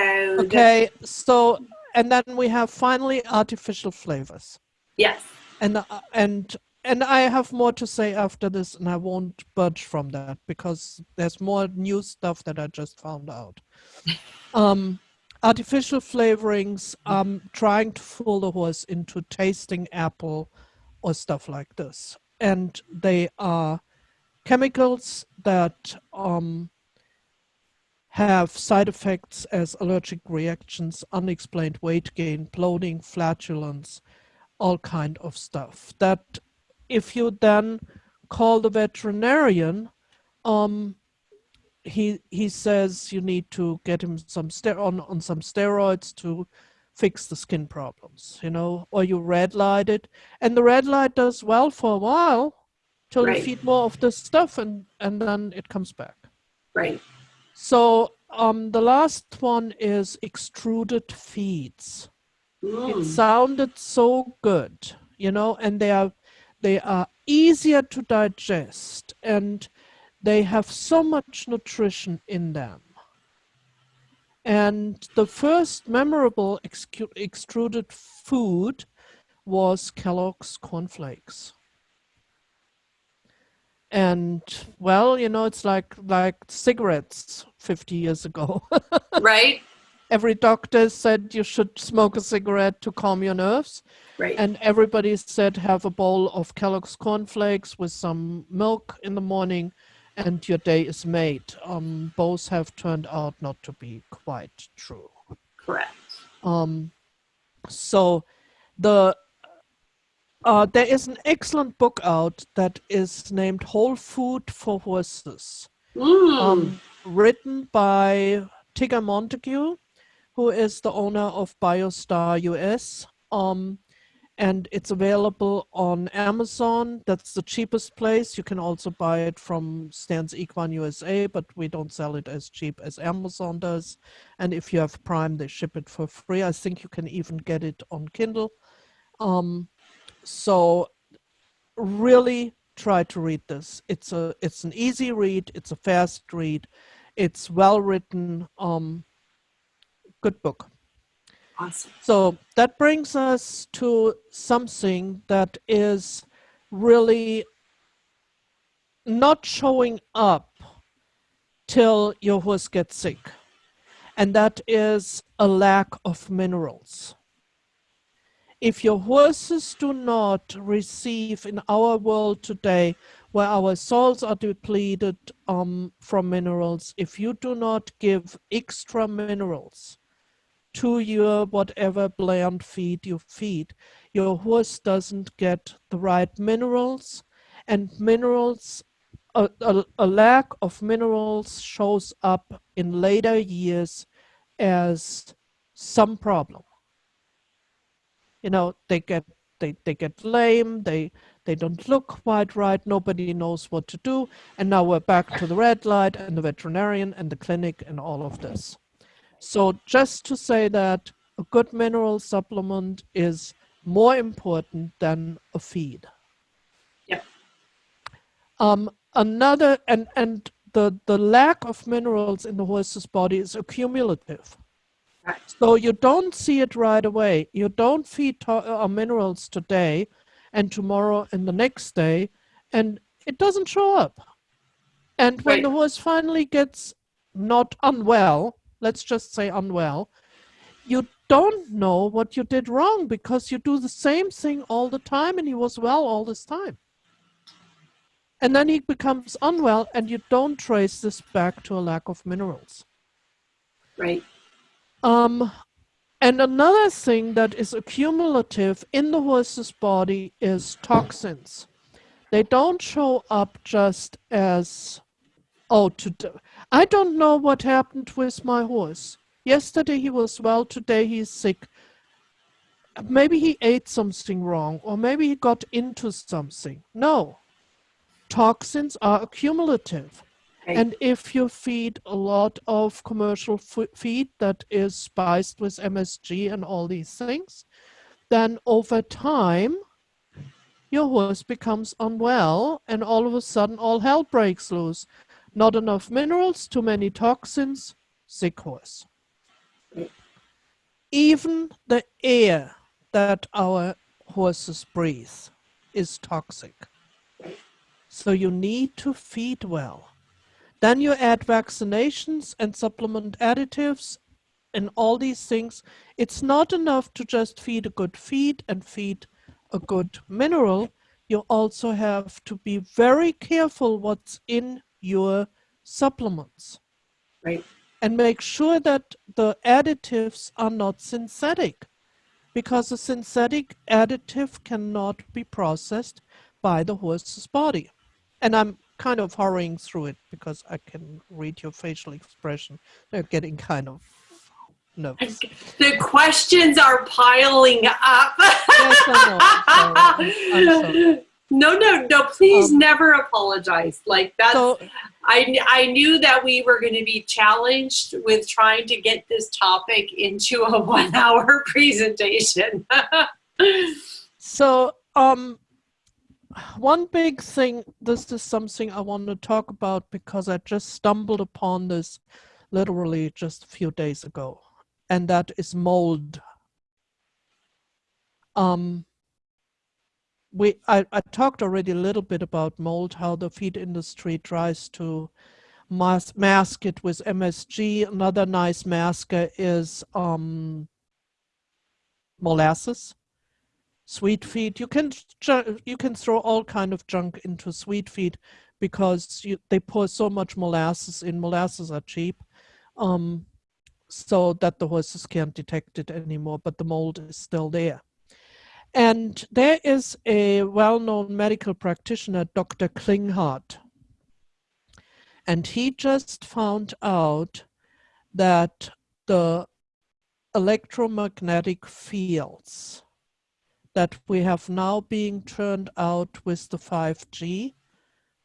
Okay, so and then we have finally artificial flavors, yes, and uh, and and I have more to say after this, and I won't budge from that because there's more new stuff that I just found out. um, artificial flavorings, um, trying to fool the horse into tasting apple or stuff like this, and they are chemicals that um, have side effects as allergic reactions, unexplained weight gain, bloating, flatulence, all kind of stuff. That if you then call the veterinarian, um, he he says you need to get him some ster- on, on some steroids to fix the skin problems, you know, or you red light it, and the red light does well for a while till Right. you feed more of this stuff, and and then it comes back. right, So um, the last one is extruded feeds. It Mm, sounded so good, you know, and they are they are easier to digest and they have so much nutrition in them. And the first memorable extruded food was Kellogg's cornflakes. And well, you know, it's like like cigarettes 50 years ago. right? Every doctor said you should smoke a cigarette to calm your nerves. Right. And everybody said have a bowl of Kellogg's cornflakes with some milk in the morning and your day is made. Um, both have turned out not to be quite true. Correct. Um, so the uh, there is an excellent book out that is named Whole Food for Horses, Mm. um, written by Tigger Montague, who is the owner of BioStar US. Um, and it's available on Amazon. That's the cheapest place. You can also buy it from Stan's Equine USA, but we don't sell it as cheap as Amazon does. And if you have Prime, they ship it for free. I think you can even get it on Kindle. Um, so really try to read this. It's a it's an easy read. It's a fast read. It's well written. Um, good book. awesome. So that brings us to something that is really not showing up till your horse gets sick, and that is a lack of minerals. If your horses do not receive in our world today, where our soils are depleted um, from minerals, if you do not give extra minerals, to your whatever bland feed you feed. Your horse doesn't get the right minerals, and minerals, a, a, a lack of minerals shows up in later years as some problem. You know, they get they, they get lame, they they don't look quite right, nobody knows what to do, and now we're back to the red light and the veterinarian and the clinic and all of this. So just to say that a good mineral supplement is more important than a feed. Yeah. Um, another and and the the lack of minerals in the horse's body is accumulative. Right. So you don't see it right away. You don't feed uh, minerals today, and tomorrow and the next day, and it doesn't show up. And when Right. the horse finally gets not unwell, let's just say unwell, you don't know what you did wrong because you do the same thing all the time and he was well all this time. And then he becomes unwell and you don't trace this back to a lack of minerals. Right. Um, and another thing that is accumulative in the horse's body is toxins. They don't show up just as, oh, today. I don't know what happened with my horse. Yesterday he was well, today he's sick. Maybe he ate something wrong, or maybe he got into something. No. Toxins are accumulative. And if you feed a lot of commercial feed that is spiced with MSG and all these things, then over time, your horse becomes unwell, and all of a sudden, all hell breaks loose. Not enough minerals, too many toxins, sick horse. Even the air that our horses breathe is toxic. So you need to feed well. Then you add vaccinations and supplement additives and all these things. It's not enough to just feed a good feed and feed a good mineral. You also have to be very careful what's in your supplements Right. and make sure that the additives are not synthetic because a synthetic additive cannot be processed by the horse's body. And I'm kind of hurrying through it because I can read your facial expression. They're getting kind of nervous. The questions are piling up. Yes, I know. I'm sorry. I'm sorry. No, no, no, please Um, never apologize. Like that's, So, I, I knew that we were going to be challenged with trying to get this topic into a one hour presentation. so um, one big thing, this is something I want to talk about because I just stumbled upon this literally just a few days ago, and that is mold. Um, we I, I talked already a little bit about mold, how the feed industry tries to mas mask it with MSG. Another nice masker is um, molasses, sweet feed. You can you can throw all kind of junk into sweet feed because you, they pour so much molasses in. Molasses are cheap, um, so that the horses can't detect it anymore. But the mold is still there. And there is a well-known medical practitioner, Dr. Klinghardt, and he just found out that the electromagnetic fields that we have now being turned out with the 5G,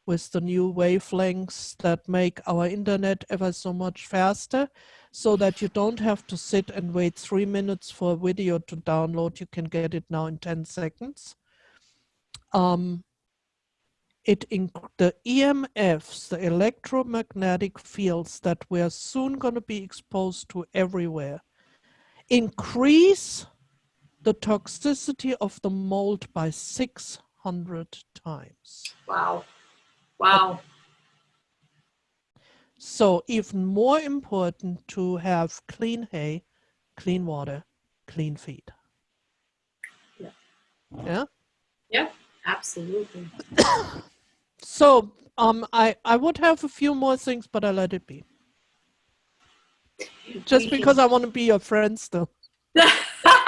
with the new wavelengths that make our internet ever so much faster, so that you don't have to sit and wait three minutes for a video to download. You can get it now in 10 seconds. Um, it the EMFs, the electromagnetic fields that we're soon going to be exposed to everywhere, increase the toxicity of the mold by 600 times. Wow. Wow. So even more important to have clean hay, clean water, clean feed. Yeah. Yeah? Yeah, absolutely. so um, I, I would have a few more things, but I let it be. Just because I want to be your friend still.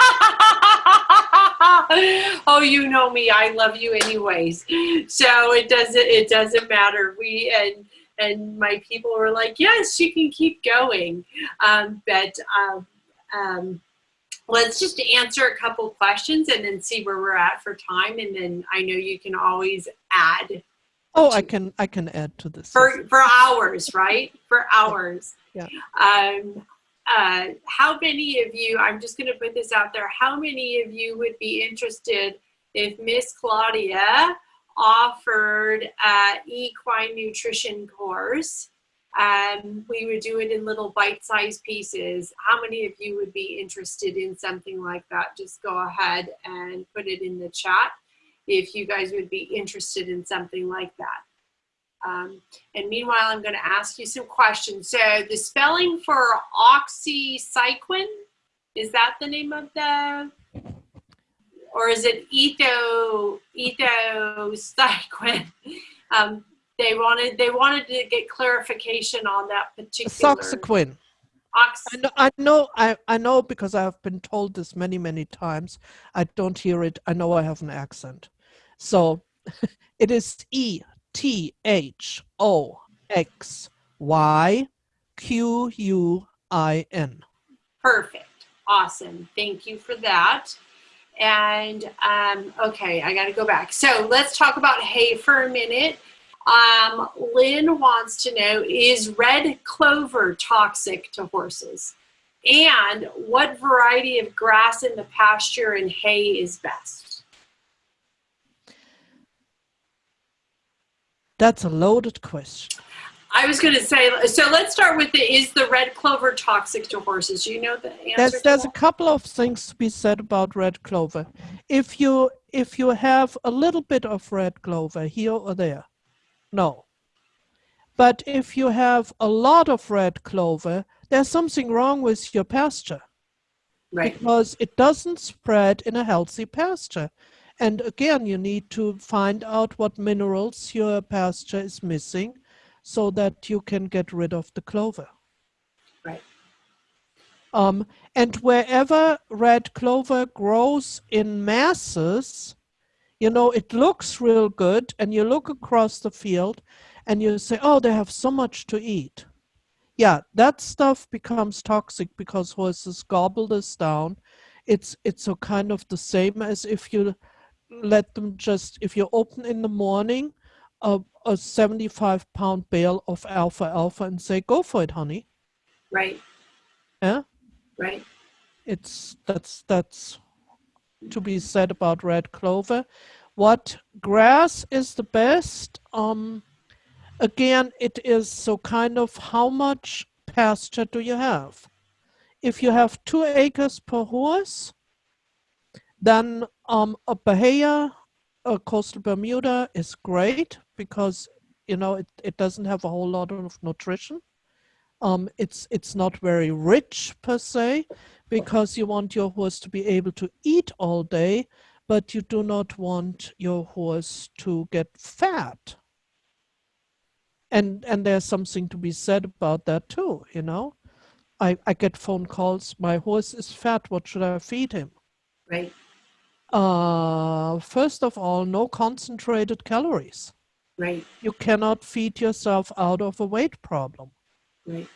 oh, you know me. I love you anyways. So it doesn't it doesn't matter. We and and my people were like, yes, you can keep going. Um, but um, um, let's just answer a couple questions and then see where we're at for time. And then I know you can always add. Oh, I can I can add to this for for hours, right? For hours. Yeah. Um, uh, how many of you? I'm just going to put this out there. How many of you would be interested if Miss Claudia offered uh, equine nutrition course. Um, we would do it in little bite-sized pieces. How many of you would be interested in something like that? Just go ahead and put it in the chat if you guys would be interested in something like that. Um, and meanwhile, I'm going to ask you some questions. So the spelling for oxycycline, is that the name of the or is it etho ethocyquin? Um, they wanted they wanted to get clarification on that particular. Soxaquin. Ox I know, I know, I, I know because I have been told this many, many times. I don't hear it. I know I have an accent. So it is E T H O X Y Q U I N. Perfect. Awesome. Thank you for that. And um, okay, I got to go back. So let's talk about hay for a minute. Um, Lynn wants to know, is red clover toxic to horses? And what variety of grass in the pasture and hay is best? That's a loaded question. I was going to say, so let's start with the, is the red clover toxic to horses? Do you know the answer? There's, there's a couple of things to be said about red clover. If you, if you have a little bit of red clover here or there, no. But if you have a lot of red clover, there's something wrong with your pasture. Right. Because it doesn't spread in a healthy pasture. And again, you need to find out what minerals your pasture is missing so that you can get rid of the clover. Right. Um, and wherever red clover grows in masses, you know, it looks real good and you look across the field and you say, oh, they have so much to eat. Yeah, that stuff becomes toxic because horses gobble this down. It's, it's a kind of the same as if you let them just, if you open in the morning a, a 75 pound bale of alfalfa and say, go for it, honey. Right. Yeah. Right. It's that's that's to be said about red clover. What grass is the best? Um, again, it is so kind of how much pasture do you have? If you have two acres per horse, then um, a Bahia, a coastal Bermuda is great because you know it, it doesn't have a whole lot of nutrition. Um, it's it's not very rich per se because you want your horse to be able to eat all day, but you do not want your horse to get fat. And and there's something to be said about that too, you know. I, I get phone calls, my horse is fat, what should I feed him? Right. Uh, first of all, no concentrated calories. Right. You cannot feed yourself out of a weight problem. Right.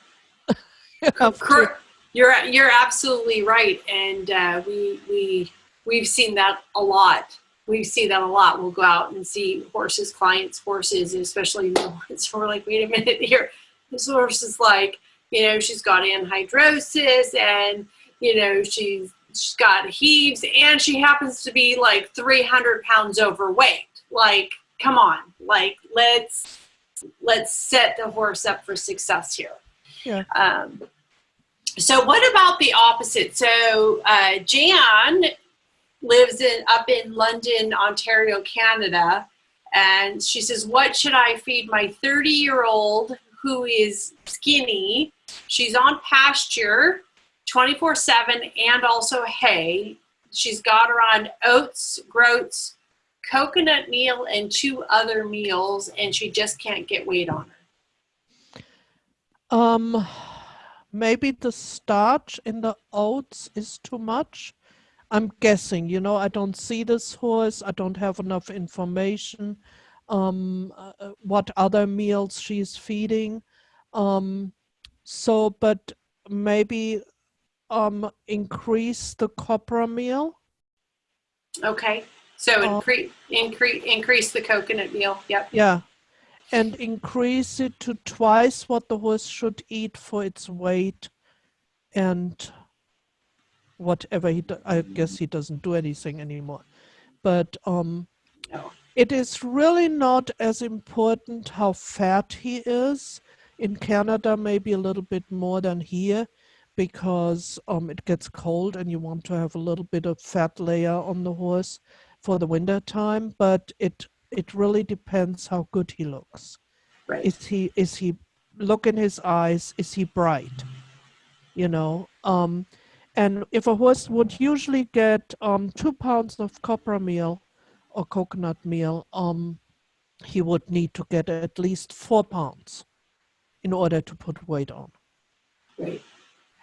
you you're you're absolutely right, and uh, we we we've seen that a lot. We see that a lot. We'll go out and see horses, clients' horses, especially new ones. We're like, wait a minute here. This horse is like, you know, she's got anhidrosis, and you know, she's she's got heaves, and she happens to be like 300 pounds overweight. Like, come on, like let's let's set the horse up for success here. Yeah. Um, so what about the opposite? So uh, Jan lives in up in London, Ontario, Canada, and she says, "What should I feed my 30-year-old who is skinny? She's on pasture 24/7 and also hay. She's got her on oats, groats, coconut meal, and two other meals, and she just can't get weight on her." Um, maybe the starch in the oats is too much. I'm guessing, you know, I don't see this horse. I don't have enough information. Um, uh, uh, what other meals she's feeding. Um, so, but maybe um, increase the copra meal. Okay. So Uh, increase increase increase the coconut meal. Yep. Yeah. And increase it to twice what the horse should eat for its weight and whatever he do- I guess he doesn't do anything anymore. But um No. it is really not as important how fat he is. In Canada, maybe a little bit more than here because um, it gets cold and you want to have a little bit of fat layer on the horse for the winter time. But it it really depends how good he looks. Right. Is he is he look in his eyes? Is he bright? You know. Um, and if a horse would usually get um, two pounds of copra meal or coconut meal, um, he would need to get at least four pounds in order to put weight on. Right.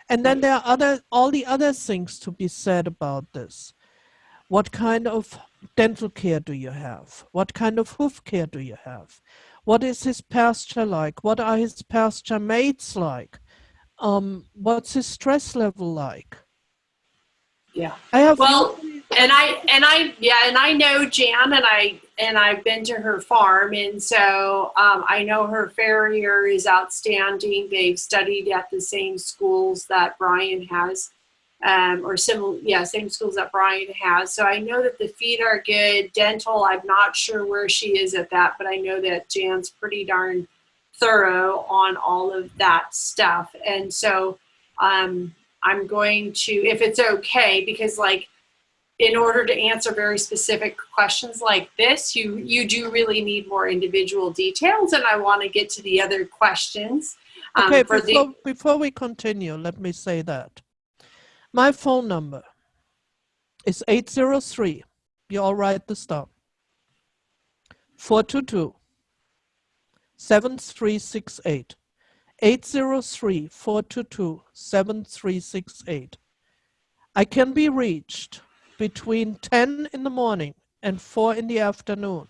And then there are other all the other things to be said about this. What kind of dental care do you have? What kind of hoof care do you have? What is his pasture like? What are his pasture mates like? Um, what's his stress level like? Yeah. I have Well, And I and I yeah, and I know Jan and I and I've been to her farm and so um, I know her farrier is outstanding. They've studied at the same schools that Brian has. Um, or similar, yeah, same schools that Brian has. So I know that the feet are good. Dental, I'm not sure where she is at that, but I know that Jan's pretty darn thorough on all of that stuff. And so um, I'm going to, if it's okay, because like in order to answer very specific questions like this, you you do really need more individual details, and I want to get to the other questions. Um, Okay, for before, the before we continue, let me say that. My phone number is 803. You all write this down. 422 7368. 803 422 7368. I can be reached between 10 in the morning and 4 in the afternoon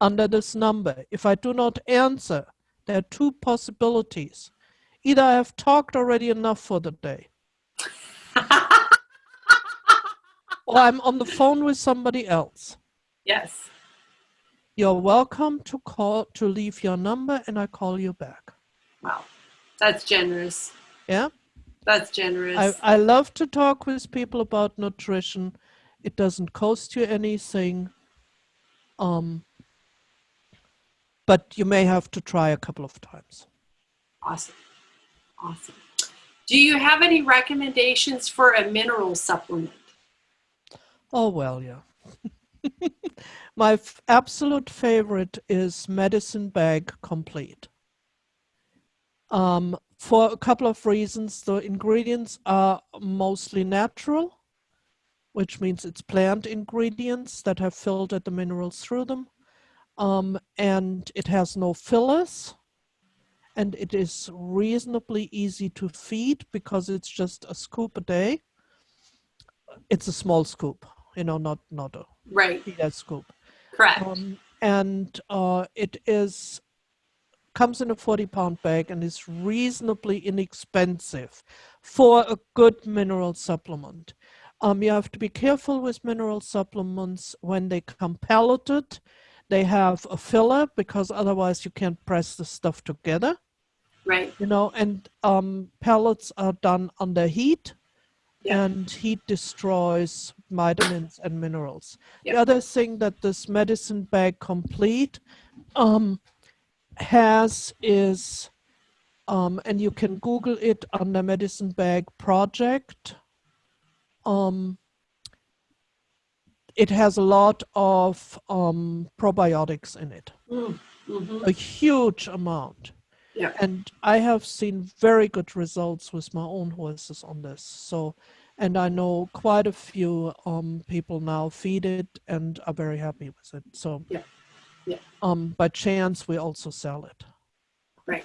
under this number. If I do not answer, there are two possibilities. Either I have talked already enough for the day, or I'm on the phone with somebody else. yes, You're welcome to call to leave your number and I call you back. wow, that's generous. Yeah? That's generous. I, I love to talk with people about nutrition. It doesn't cost you anything. Um, but you may have to try a couple of times. awesome. Awesome. Do you have any recommendations for a mineral supplement? Oh, well, yeah. My f- absolute favorite is Medicine Bag Complete. Um, for a couple of reasons. The ingredients are mostly natural, which means it's plant ingredients that have filtered the minerals through them. Um, and it has no fillers. And it is reasonably easy to feed because it's just a scoop a day. It's a small scoop, you know, not not a Right, feeder scoop. correct. Um, and uh, it is comes in a 40 pound bag and is reasonably inexpensive for a good mineral supplement. Um, you have to be careful with mineral supplements when they come pelleted. They have a filler because otherwise you can't press the stuff together, right, you know, and um, pellets are done under heat Yeah. and heat destroys vitamins and minerals. Yeah. The other thing that this medicine bag complete um, has is, um, and you can Google it under Medicine Bag Project. Um, it has a lot of um, probiotics in it, Mhm. a huge amount. Yeah. And I have seen very good results with my own horses on this. So, and I know quite a few um, people now feed it and are very happy with it. So, Yeah. Yeah. Um, by chance, we also sell it. Right.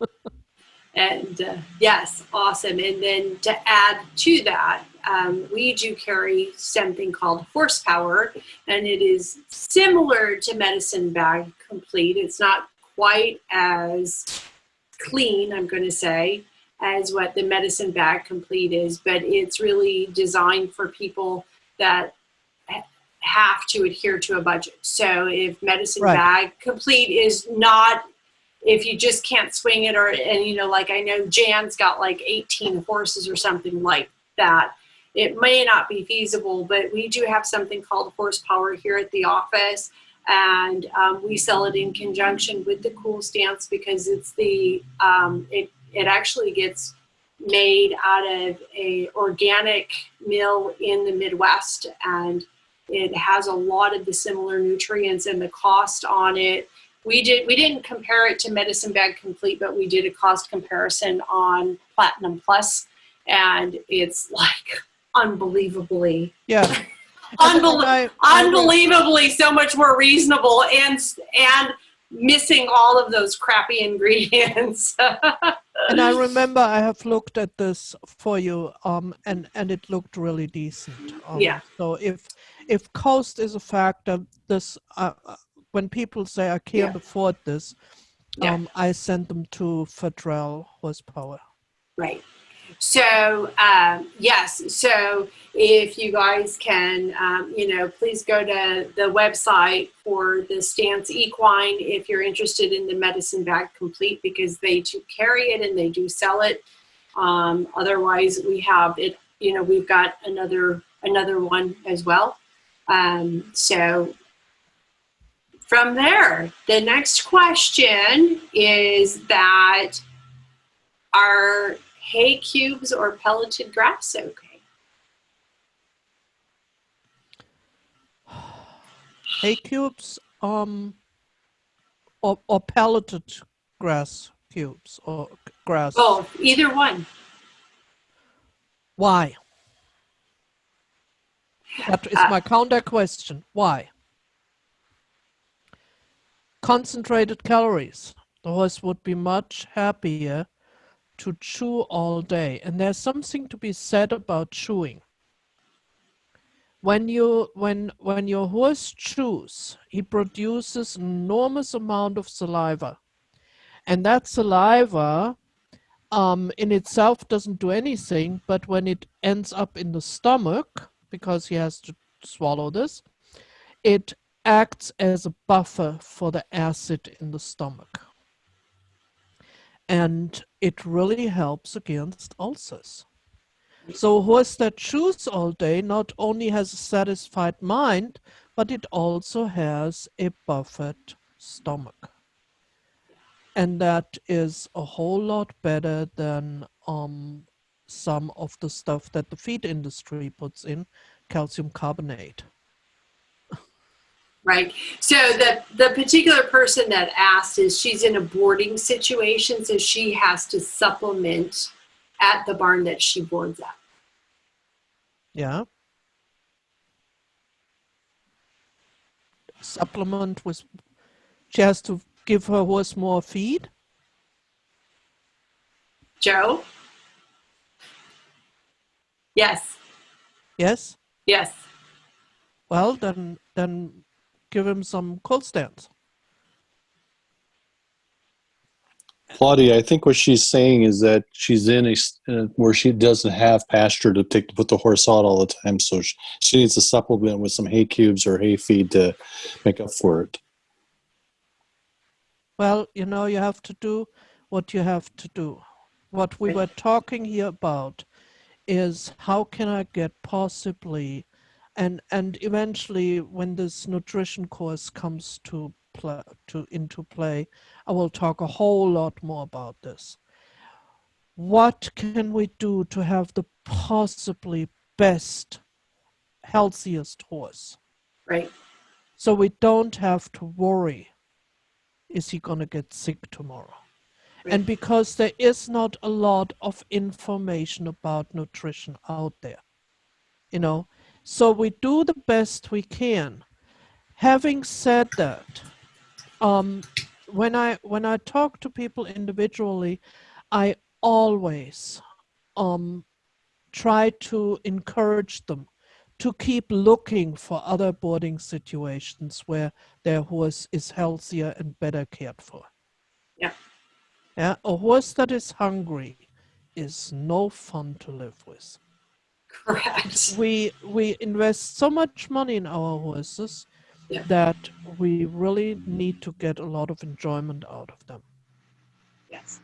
and uh, yes, awesome. And then to add to that, um, we do carry something called horsepower, and it is similar to Medicine Bag Complete. It's not quite as clean, I'm going to say, as what the Medicine Bag Complete is, but it's really designed for people that ha- have to adhere to a budget. So if Medicine Right. Bag Complete is not if you just can't swing it or and you know like i know jan's got like 18 horses or something like that it may not be feasible but we do have something called horsepower here at the office and um, we sell it in conjunction with the cool stance because it's the um, it it actually gets made out of a organic mill in the midwest and it has a lot of the similar nutrients and the cost on it we did we didn't compare it to medicine bag complete but we did a cost comparison on platinum plus and it's like unbelievably Yeah. unbel- I- I unbelievably so much more reasonable and and missing all of those crappy ingredients and I remember I have looked at this for you, um, and and it looked really decent. Um, Yeah. So if if cost is a factor, this uh, uh, when people say I can't Yeah. afford this, Yeah. um, I send them to Federal Horsepower. Right. So um, yes. So if you guys can, um, you know, please go to the website for the Stance Equine if you're interested in the medicine bag complete because they do carry it and they do sell it. Um, otherwise, we have it. You know, we've got another another one as well. Um, so from there, the next question is that are hay cubes or pelleted grass okay? Hay cubes, um, or or pelleted grass cubes or grass. Both, either one. Why? That is Uh, my counter question. Why? Concentrated calories. The horse would be much happier to chew all day. And there's something to be said about chewing. When you when when your horse chews, he produces enormous amount of saliva. And that saliva um, in itself doesn't do anything, but when it ends up in the stomach, because he has to swallow this, it acts as a buffer for the acid in the stomach. And it really helps against ulcers. So a horse that chews all day not only has a satisfied mind, but it also has a buffered stomach. and that is a whole lot better than um, some of the stuff that the feed industry puts in, calcium carbonate. Right. So the the particular person that asked is she's in a boarding situation, so she has to supplement at the barn that she boards at. Yeah. Supplement with, she has to give her horse more feed. Joe? Yes. Yes. Yes. Well, then, then give him some Cool Stance. Claudia, I think what she's saying is that she's in a uh, where she doesn't have pasture to take to put the horse out all the time, so she, she needs to supplement with some hay cubes or hay feed to make up for it. Well, you know, you have to do what you have to do. What we were talking here about is how can I get possibly, and and eventually when this nutrition course comes to play, to into play, I will talk a whole lot more about this. What can we do to have the possibly best, healthiest horse? Right. So we don't have to worry, is he going to get sick tomorrow? And because there is not a lot of information about nutrition out there, you know, so we do the best we can. Having said that, um, when I when I talk to people individually, I always um, try to encourage them to keep looking for other boarding situations where their horse is healthier and better cared for. Yeah. Yeah, a horse that is hungry is no fun to live with. Correct. We we invest so much money in our horses Yeah. that we really need to get a lot of enjoyment out of them. Yes.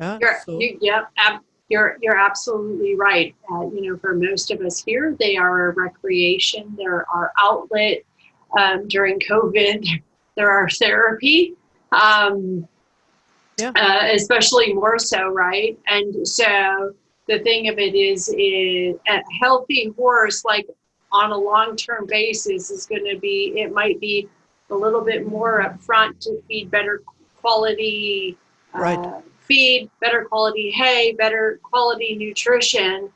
Yeah. You're, so- you, yeah, ab- you're, you're absolutely right. Uh, you know, for most of us here, they are a recreation. They're our outlet. Um, during COVID, they're our therapy. Um, Yeah. uh, especially more so, right? And so the thing of it is, is a healthy horse, like on a long-term basis, is going to be. It might be a little bit more upfront to feed better quality Right. uh, feed, better quality hay, better quality nutrition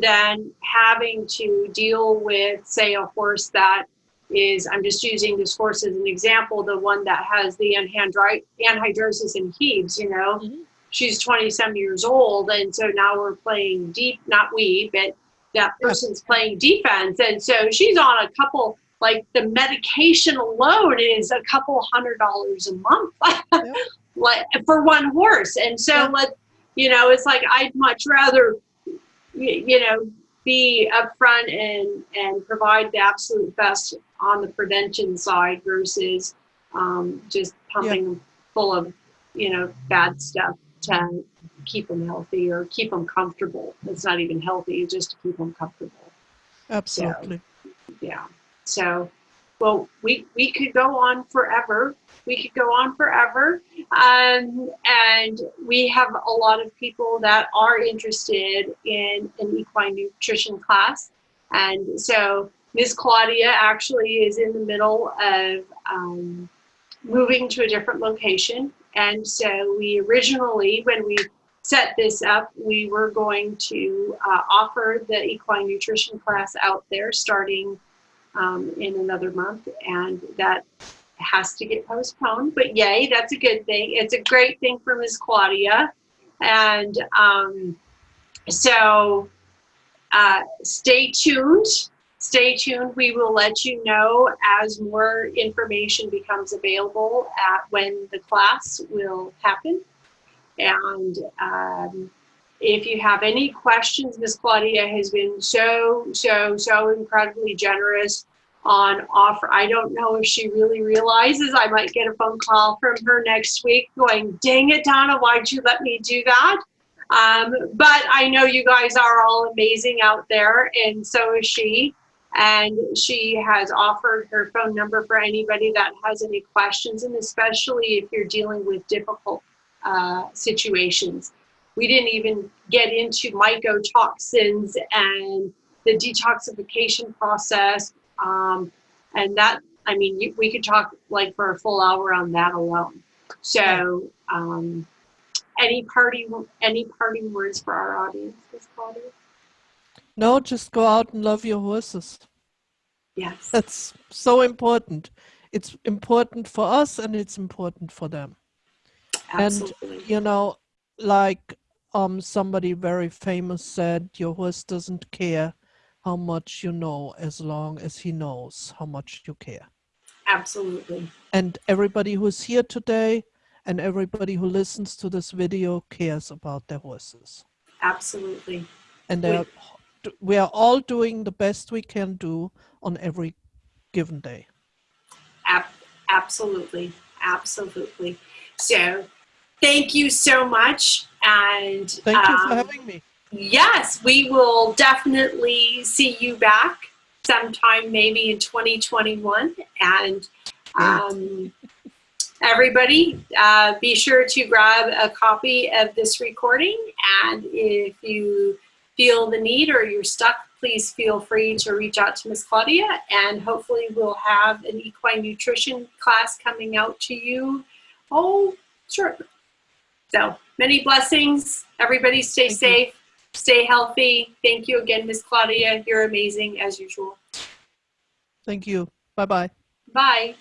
than having to deal with, say, a horse that is, I'm just using this horse as an example, the one that has the anhydri- anhidrosis and heaves, you know. Mhm. She's 20 some years old, and so now we're playing deep, not we, but that person's playing defense. And so she's on a couple, like the medication alone is a couple hundred dollars a month. like for one horse and so Yeah. let you know it's like i'd much rather you know be upfront and and provide the absolute best on the prevention side versus um, just pumping them full of you know bad stuff to keep them healthy or keep them comfortable. It's not even healthy just to keep them comfortable. Absolutely. yeah. So well we we could go on forever. We could go on forever. Um, and we have a lot of people that are interested in an equine nutrition class. And so miss claudia actually is in the middle of um, moving to a different location. And so we originally when we set this up we were going to uh, offer the equine nutrition class out there starting um, in another month, and that has to get postponed. But yay, that's a good thing. It's a great thing for Miss Claudia, and um, so uh, stay tuned. Stay tuned. We will let you know as more information becomes available at when the class will happen. And um, if you have any questions, Miss Claudia has been so, so, so incredibly generous on offer. I don't know if she really realizes I might get a phone call from her next week going, dang it, Donna, why'd you let me do that? Um, but I know you guys are all amazing out there, and so is she. And she has offered her phone number for anybody that has any questions, and especially if you're dealing with difficult uh, situations. We didn't even get into mycotoxins and the detoxification process. Um, and that, I mean, you- we could talk like for a full hour on that alone. So, um, any party, any parting words for our audience, Ms. Claudia? No, just go out and love your horses. Yes, That's so important. It's important for us and it's important for them. absolutely. And, You know, like um somebody very famous said, your horse doesn't care how much you know as long as he knows how much you care. Absolutely. And everybody who's here today and everybody who listens to this video cares about their horses. Absolutely. And We- they're, we are all doing the best we can do on every given day. Ab- absolutely. Absolutely. So, thank you so much. And Thank you for um, having me. yes, we will definitely see you back sometime maybe in 2021. And um, everybody, uh, be sure to grab a copy of this recording. And if you feel the need or you're stuck, please feel free to reach out to Miss Claudia. And hopefully, we'll have an equine nutrition class coming out to you. Oh, sure. So many blessings. Everybody stay Thank you. safe, stay healthy. Thank you again, Miss Claudia. You're amazing as usual. Thank you. Bye bye. Bye.